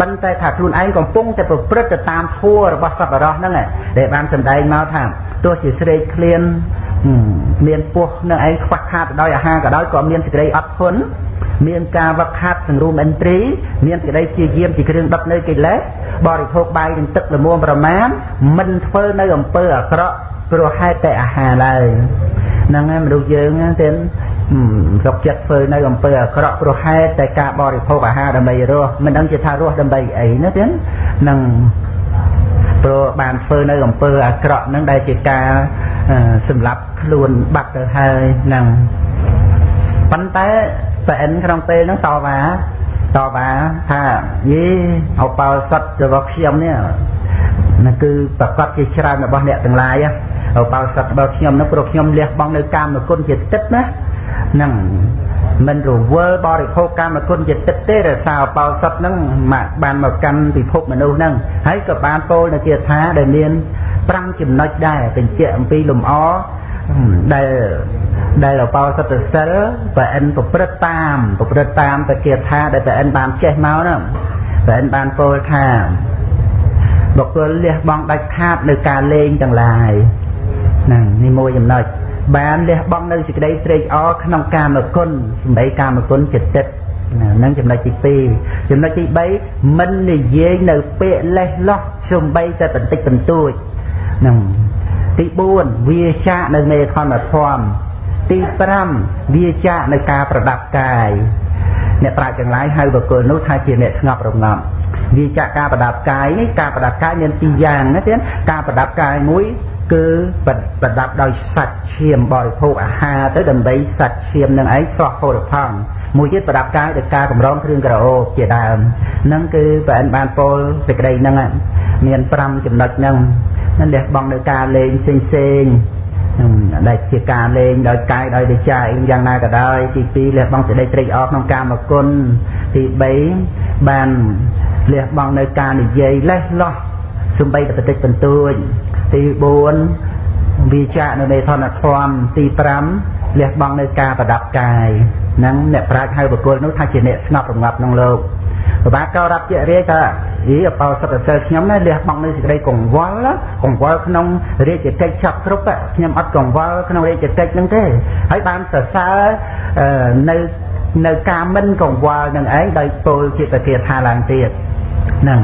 ប៉ុន្តែថាខ្លួនឯងកំពុងតែប្រព្រឹត្តទៅតាមធัวរបស់សប្បុរសហ្នឹងដែលបានសម្ដែងមកថាទោះជាស្រេកឃ្លានមានពោះនឹងឯងខ្វះខាតដោយអាហារក៏ដោយក៏មានសេចក្តីអត់ធន់មានការវឹកហាត់សង្រួមឥន្ទ្រីមានសេចក្តីជាយាមជាគ្រឿងដុតនៅកិលេសបរិភោគបាយនឹងទឹកល្មមប្រមាណមិនធ្វើនៅអំពើអាក្រក់ព្រោះហេតុតែអាហារឡើយ ហ្នឹងហើយមនុស្សយើងទេសុកចិត្តធ្វើនៅអំពើអាក្រក់ព្រោះហេតុតែការបរិភោគអាហារដើម្បីរស់មិនដឹងជាថារស់ដើម្បីអីណាទេនឹងព្រោះបានធ្វើនៅអំពើអាក្រក់ហ្នឹងដែលជាការសម្លាប់ខ្លួនបាត់ទៅហើយហ្នឹងប៉ុន្តែប្រអិនក្នុងពេលហ្នឹងតវ៉ាតវ៉ាថាយីអបោសតរបស់ខ្ញុំនេះនោះគឺប្រកាសជាច្រើនរបស់អ្នកទាំងឡាយ អបោសតរបស់ខ្ញុំនោះព្រោះខ្ញុំលះបង់នៅកាមគុណជាទឹកណាហ្នឹងមិនរវល់បរិភោគកម្មគុណជាទឹកទេរសារអបោសុតហ្នឹងមកបានមកកាន់ពិភពមនុស្សហ្នឹងហើយក៏បានពោលនៅគាថាដែលមាន5ចំណុចដែរបញ្ជាក់អំពីលំអដែលដែលអបោសុតសិលប្រអិនប្រព្រឹត្តតាមប្រព្រឹត្តតាមទៅគាថាដែលប្រអិនបានចេះមកហ្នឹងប្រអិនបានពោលថាបុគ្គលលះបង់ដាច់ខាតនៅការលេងទាំងឡាយ ហ្នឹងនេះមួយចំណុចបានលះបង់នៅសេចក្តីត្រេកអរក្នុងកាមគុណសម្ដីកាមគុណចិត្តចិត្តហ្នឹងចំណុចទី2ចំណុចទី3មិននិយាយនៅពាក្យលេះលោះសំបីតែបន្តិចបន្តួចហ្នឹងទី4វាចាកនៅមេខនធម៌ទី5វាចាកនៅការប្រដាប់កាយអ្នកប្រាជ្ញទាំងឡាយហៅបុគ្គលនោះថាជាអ្នកស្ងប់រងាប់វាចាកការប្រដាប់កាយនេះការប្រដាប់កាយមានពីរយ៉ាងណាទៀតការប្រដាប់កាយមួយ គឺប្រដាប់ដោយសាច់ឈាមបរិភោគអាហារទៅដើម្បីសាច់ឈាមនឹងឯងស្រស់ផូរផង់មួយទៀតប្រដាប់កាយដោយការកម្រងគ្រឿងក្រអូបជាដើមនឹងគឺប្រអិនបានពោលសេចក្តីហ្នឹងមាន5ចំណុចហ្នឹងនឹងលះបង់នៅការលេងផ្សេងផ្សេងដែលជាការលេងដោយកាយដោយវិចារយ៉ាងណាក៏ដោយទី2លះបង់សេចក្តីត្រេកអរក្នុងកាមគុណទី3បានលះបង់នៅការនិយាយលេះលោះសំបីតែបន្តិចបន្តួច ទី4វិចារនៅនៃធនធម៌ទី5លះបង់នៅការប្រដាប់កាយហ្នឹងអ្នកប្រាជ្ញហៅបុគ្គលនោះថាជាអ្នកស្ងប់រងាប់ក្នុងលោកប្របាទក៏រាប់ជារាយថាអីអបោសុទ្ធសិលខ្ញុំណាលះបង់នៅសេចក្តីកង្វល់កង្វល់ក្នុងរាជកិច្ចចាប់គ្រប់ខ្ញុំអត់កង្វល់ក្នុងរាជកិច្ចហ្នឹងទេហើយបានសរសើរនៅនៅការមិនកង្វល់នឹងឯងដោយពោលជាពធាថាឡើងទៀតហ្នឹង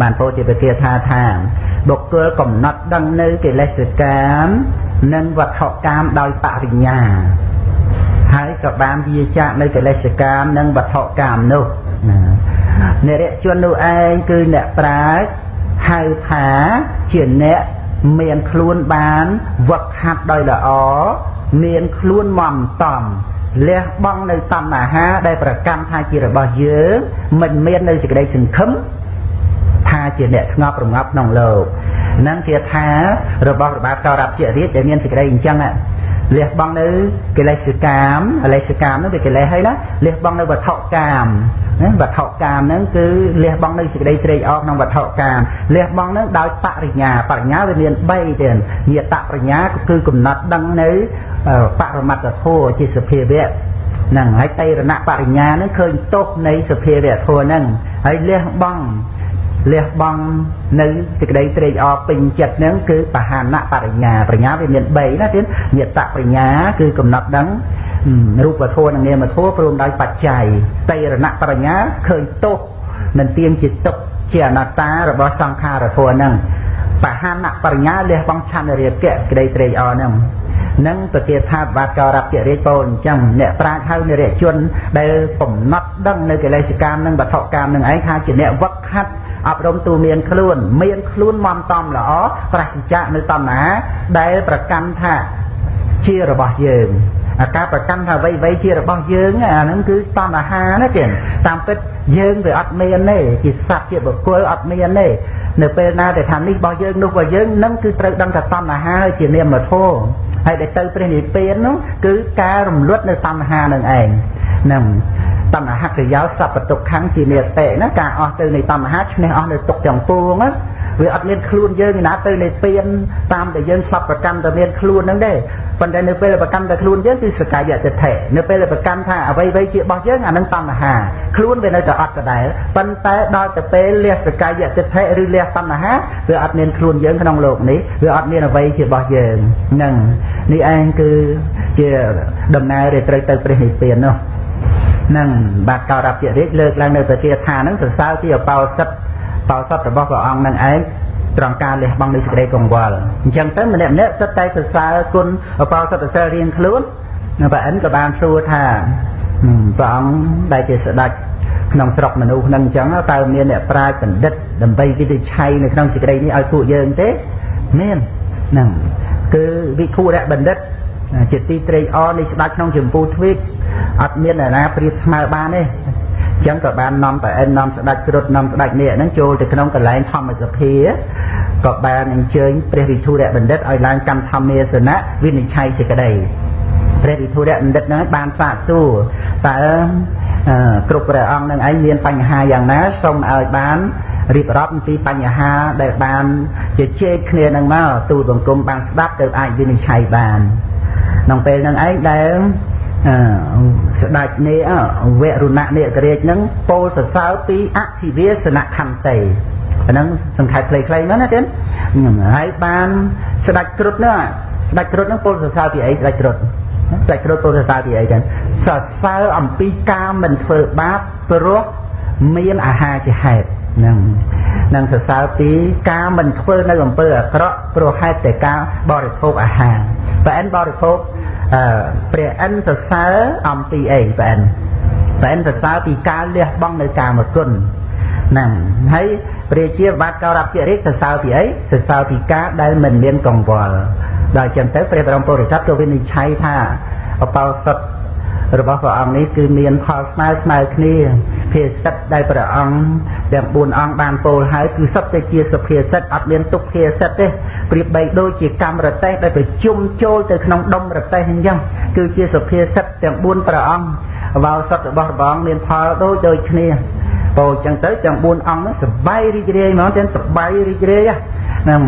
បានពោលជាពធាថាថាបុគ្គលកំណត់ដឹងនៅកិលេសកម្ម និងវត្ថុកម្មដោយបរិញ្ញាហើយក៏បានវាចាកនៅកិលេសកម្មនិងវត្ថុកម្មនោះណានិរិជននោះឯងគឺអ្នកប្រាជ្ញហៅថាជាអ្នកមានខ្លួនបានវឹកហាត់ដោយល្អមានខ្លួនមមតំលះបង់នៅតណ្ហាដែលប្រកាន់ថាជារបស់យើងមិនមាននៅសេចក្តីសង្ឃឹម ថាជាអ្នកស្ងប់រងាប់ក្នុងលោកនឹងគេថារបស់របបកោរាប់ជារាជដែលមានសេចក្តីអញ្ចឹងលះបង់នៅកិលេសកម្មអលេសកម្មនោះវាកិលេសហើយណាលះបង់នៅវត្ថុកម្មណាវត្ថុកម្មហ្នឹងគឺលះបង់នៅសេចក្តីត្រេកអរក្នុងវត្ថុកម្មលះបង់ហ្នឹងដោយបរិញ្ញាបរិញ្ញាវាមាន3ទៀតញាតបរិញ្ញាគឺកំណត់ដឹងនៅបរមត្តធម៌ជាសភាវៈហ្នឹងហើយតេរណបរិញ្ញាហ្នឹងឃើញទោសនៃសភាវៈធម៌ហ្នឹងហើយលះបង់ លះបង់នៅសេចក្តីត្រេកអរពេញចិត្តហ្នឹងគឺបហានៈបរិញ្ញាបរិញ្ញាវាមាន3ណាទៀតញាតបរិញ្ញាគឺកំណត់ដឹងរូបធម៌និងនាមធម៌ព្រមដោយបច្ច័យតេរណបរិញ្ញាឃើញទោសមិនទៀងជាទុកជាអនត្តារបស់សង្ខារធម៌ហ្នឹងបហានៈបរិញ្ញាលះបង់ឆន្ទរាគៈក្តីត្រេកអរហ្នឹងនឹងប្រទាថាបាទកោរពរិយពោលអញ្ចឹងអ្នកប្រាជ្ញហៅនិរិជនដែលកំណត់ដឹងនៅកិលេសកម្មនិងវត្ថុកម្មនឹងឯងថាជាអ្នកវឹកហាត់ អប់រំទូមានខ្លួន មានខ្លួនមមតំល្អប្រសិជ្ជៈនៅតណ្ហាដែលប្រកាន់ថាជារបស់យើងអាការប្រកាន់ថាអ្វីអ្វីជារបស់យើងអាហ្នឹងគឺតណ្ហាណាទៀតតាមពិតយើងវាអត់មានទេជាសត្វជាបុគ្គលអត់មានទេនៅពេលណាដែលថានេះរបស់យើងនោះរបស់យើងនឹងគឺត្រូវដឹងថាតណ្ហាជានាមធម៌ហើយដែលទៅព្រះនិព្វាននោះគឺការរំលត់នៅតណ្ហានឹងឯងហ្នឹង តណ្ហាក្រយោសពតុខੰជានិតិណាការអស់ទៅនៃតណ្ហាឈ្នះអស់នៅទុកទាំងពួងណាវាអត់មានខ្លួនយើងណាទៅនៃពៀនតាមដែលយើងស្លាប់ប្រកាន់តែមានខ្លួនហ្នឹងទេប៉ុន្តែនៅពេលប្រកាន់តែខ្លួនយើងគឺសកាយតិថិនៅពេលប្រកាន់ថាអ្វីអ្វីជារបស់យើងអានឹងតណ្ហាខ្លួនវានៅតែអត់ដដែលប៉ុន្តែដល់ទៅពេលលះសកាយតិថិឬលះតណ្ហាវាអត់មានខ្លួនយើងក្នុងโลกនេះវាអត់មានអ្វីជារបស់យើងហ្នឹងនេះឯងគឺជាដំណើរដែលត្រូវទៅព្រះនិព្វាននោះ នឹងបាទកោរពរាជលើកឡើងនៅប្រទាថានឹងសរសើរពីអបោសិទ្ធបោសុតរបស់ព្រះអង្គនឹងឯងត្រង់ការលះបង់នៃសេចក្តីកង្វល់អញ្ចឹងទៅម្នាក់ម្នាក់សិតតែសរសើរគុណអបោសុតសិលរៀងខ្លួនព្រះអិនក៏បានសួរថាព្រះអង្គដែលជាស្ដេចក្នុងស្រុកមនុស្សហ្នឹងអញ្ចឹងតើមានអ្នកប្រាជ្ញបណ្ឌិតដើម្បីវិនិច្ឆ័យនៅក្នុងសេចក្តីនេះឲ្យពួកយើងទេមានហ្នឹងគឺវិធុរៈបណ្ឌិត ជាទីត្រេកអរនៃស្ដេចក្នុងចម្ពោះទ្វីបអត់មានអ្នកណាប្រៀបស្មើបានទេចឹងក៏បាននាំតែអិននាំស្ដេចគ្រុឌនាំស្ដេចនេះហ្នឹងចូលទៅក្នុងកន្លែងធម្មសភាក៏បានអញ្ជើញព្រះវិធុរៈបណ្ឌិតឲ្យឡើងកម្មធម្មាសនៈវិនិច្ឆ័យសេចក្តីព្រះវិធុរៈបណ្ឌិតហ្នឹងបានសាកសួរតើគ្រប់ព្រះអង្គនឹងឯងមានបញ្ហាយ៉ាងណាសូមឲ្យបានរៀបរាប់អំពីបញ្ហាដែលបានជជែកគ្នានឹងមកទូលបង្គំបានស្ដាប់ទៅអាចវិនិច្ឆ័យបាន ក្នុងពេលនឹងឯងដែលស្ដេចនេះវរុណៈនេករាជនឹងពោលសរសើរពីអធិវាសនខន្តីអាហ្នឹងសង្ខេបខ្លីៗមកណាទៀតហើយបានស្ដេចគ្រុឌនោះស្ដេចគ្រុឌនឹងពោលសរសើរពីអីស្ដេចគ្រុឌស្ដេចគ្រុឌពោលសរសើរពីអីចឹងសរសើរអំពីការមិនធ្វើបាបព្រោះមានអាហារជាហេតុ ហ្នឹងនឹងសរសើរពីការមិនធ្វើនៅអំពើអាក្រក់ព្រោះហេតុតែការបរិភោគអាហារបើអិនបរិភោគព្រះអិនសរសើរអំពីអីព្រះអិនព្រះអិនសរសើរពីការលះបង់នៅកាមគុណហ្នឹងហើយព្រះជាបាតកោរពរិកសរសើរពីអីសរសើរពីការដែលមិនមានកង្វល់ដល់ចឹងទៅព្រះបរមពុរិស័ទក៏វិនិច្ឆ័យថាអបោសុត របស់ព្រះអង្គនេះគឺមានផលស្មើស្មើគ្នាភាសិតដែលព្រះអង្គទាំង4អង្គបានពោលហើយគឺសុទ្ធតែជាសុភាសិតអត់មានទុកភាសិតទេប្រៀបបីដូចជាកម្មរតេះដែលប្រជុំចូលទៅក្នុងដុំរតេះអញ្ចឹងគឺជាសុភាសិតទាំង4ព្រះអង្គវោសុតរបស់ព្រះអង្គមានផលដូចដូចគ្នាពោលអញ្ចឹងទៅទាំង4អង្គនោះសបាយរីករាយហ្មងទាំងសបាយរីករាយហ្នឹង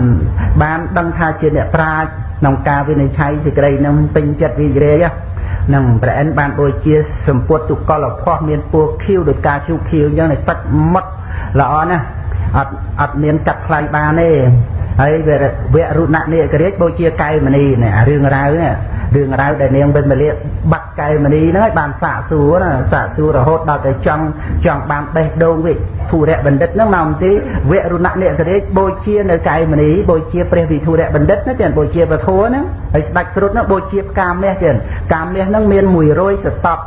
បានដឹងថាជាអ្នកប្រាជ្ញក្នុងការវិនិច្ឆ័យសេចក្តីនឹងពេញចិត្តរីករាយនឹង ព្រះអិនបានដូចជាសម្ពុតទុកលភ័សមានពណ៌ខៀវដោយការឈូខៀវអញ្ចឹងសាច់មុតល្អណាស់អត់អត់មានកាត់ថ្លៃបានទេ ហើយវរុណនេករាជបូជាកែវមនីនេះអារឿងរ៉ាវនេះរឿងរ៉ាវដែលនាងវិមលាបាត់កែមនីហ្នឹងឲ្យបានសាកសួរណាសាកសួររហូតដល់តែចង់ចង់បានបេះដូងវិធុរៈបណ្ឌិតហ្នឹងមកទីវរុណៈនិសរាជបូជានៅកែមនីបូជាព្រះវិធុរៈបណ្ឌិតណាទៀតបូជាពធហ្នឹងហើយស្ដេចគ្រុឌហ្នឹងបូជាផ្កាមាសទៀតផ្កាមាសហ្នឹងមាន100សតប់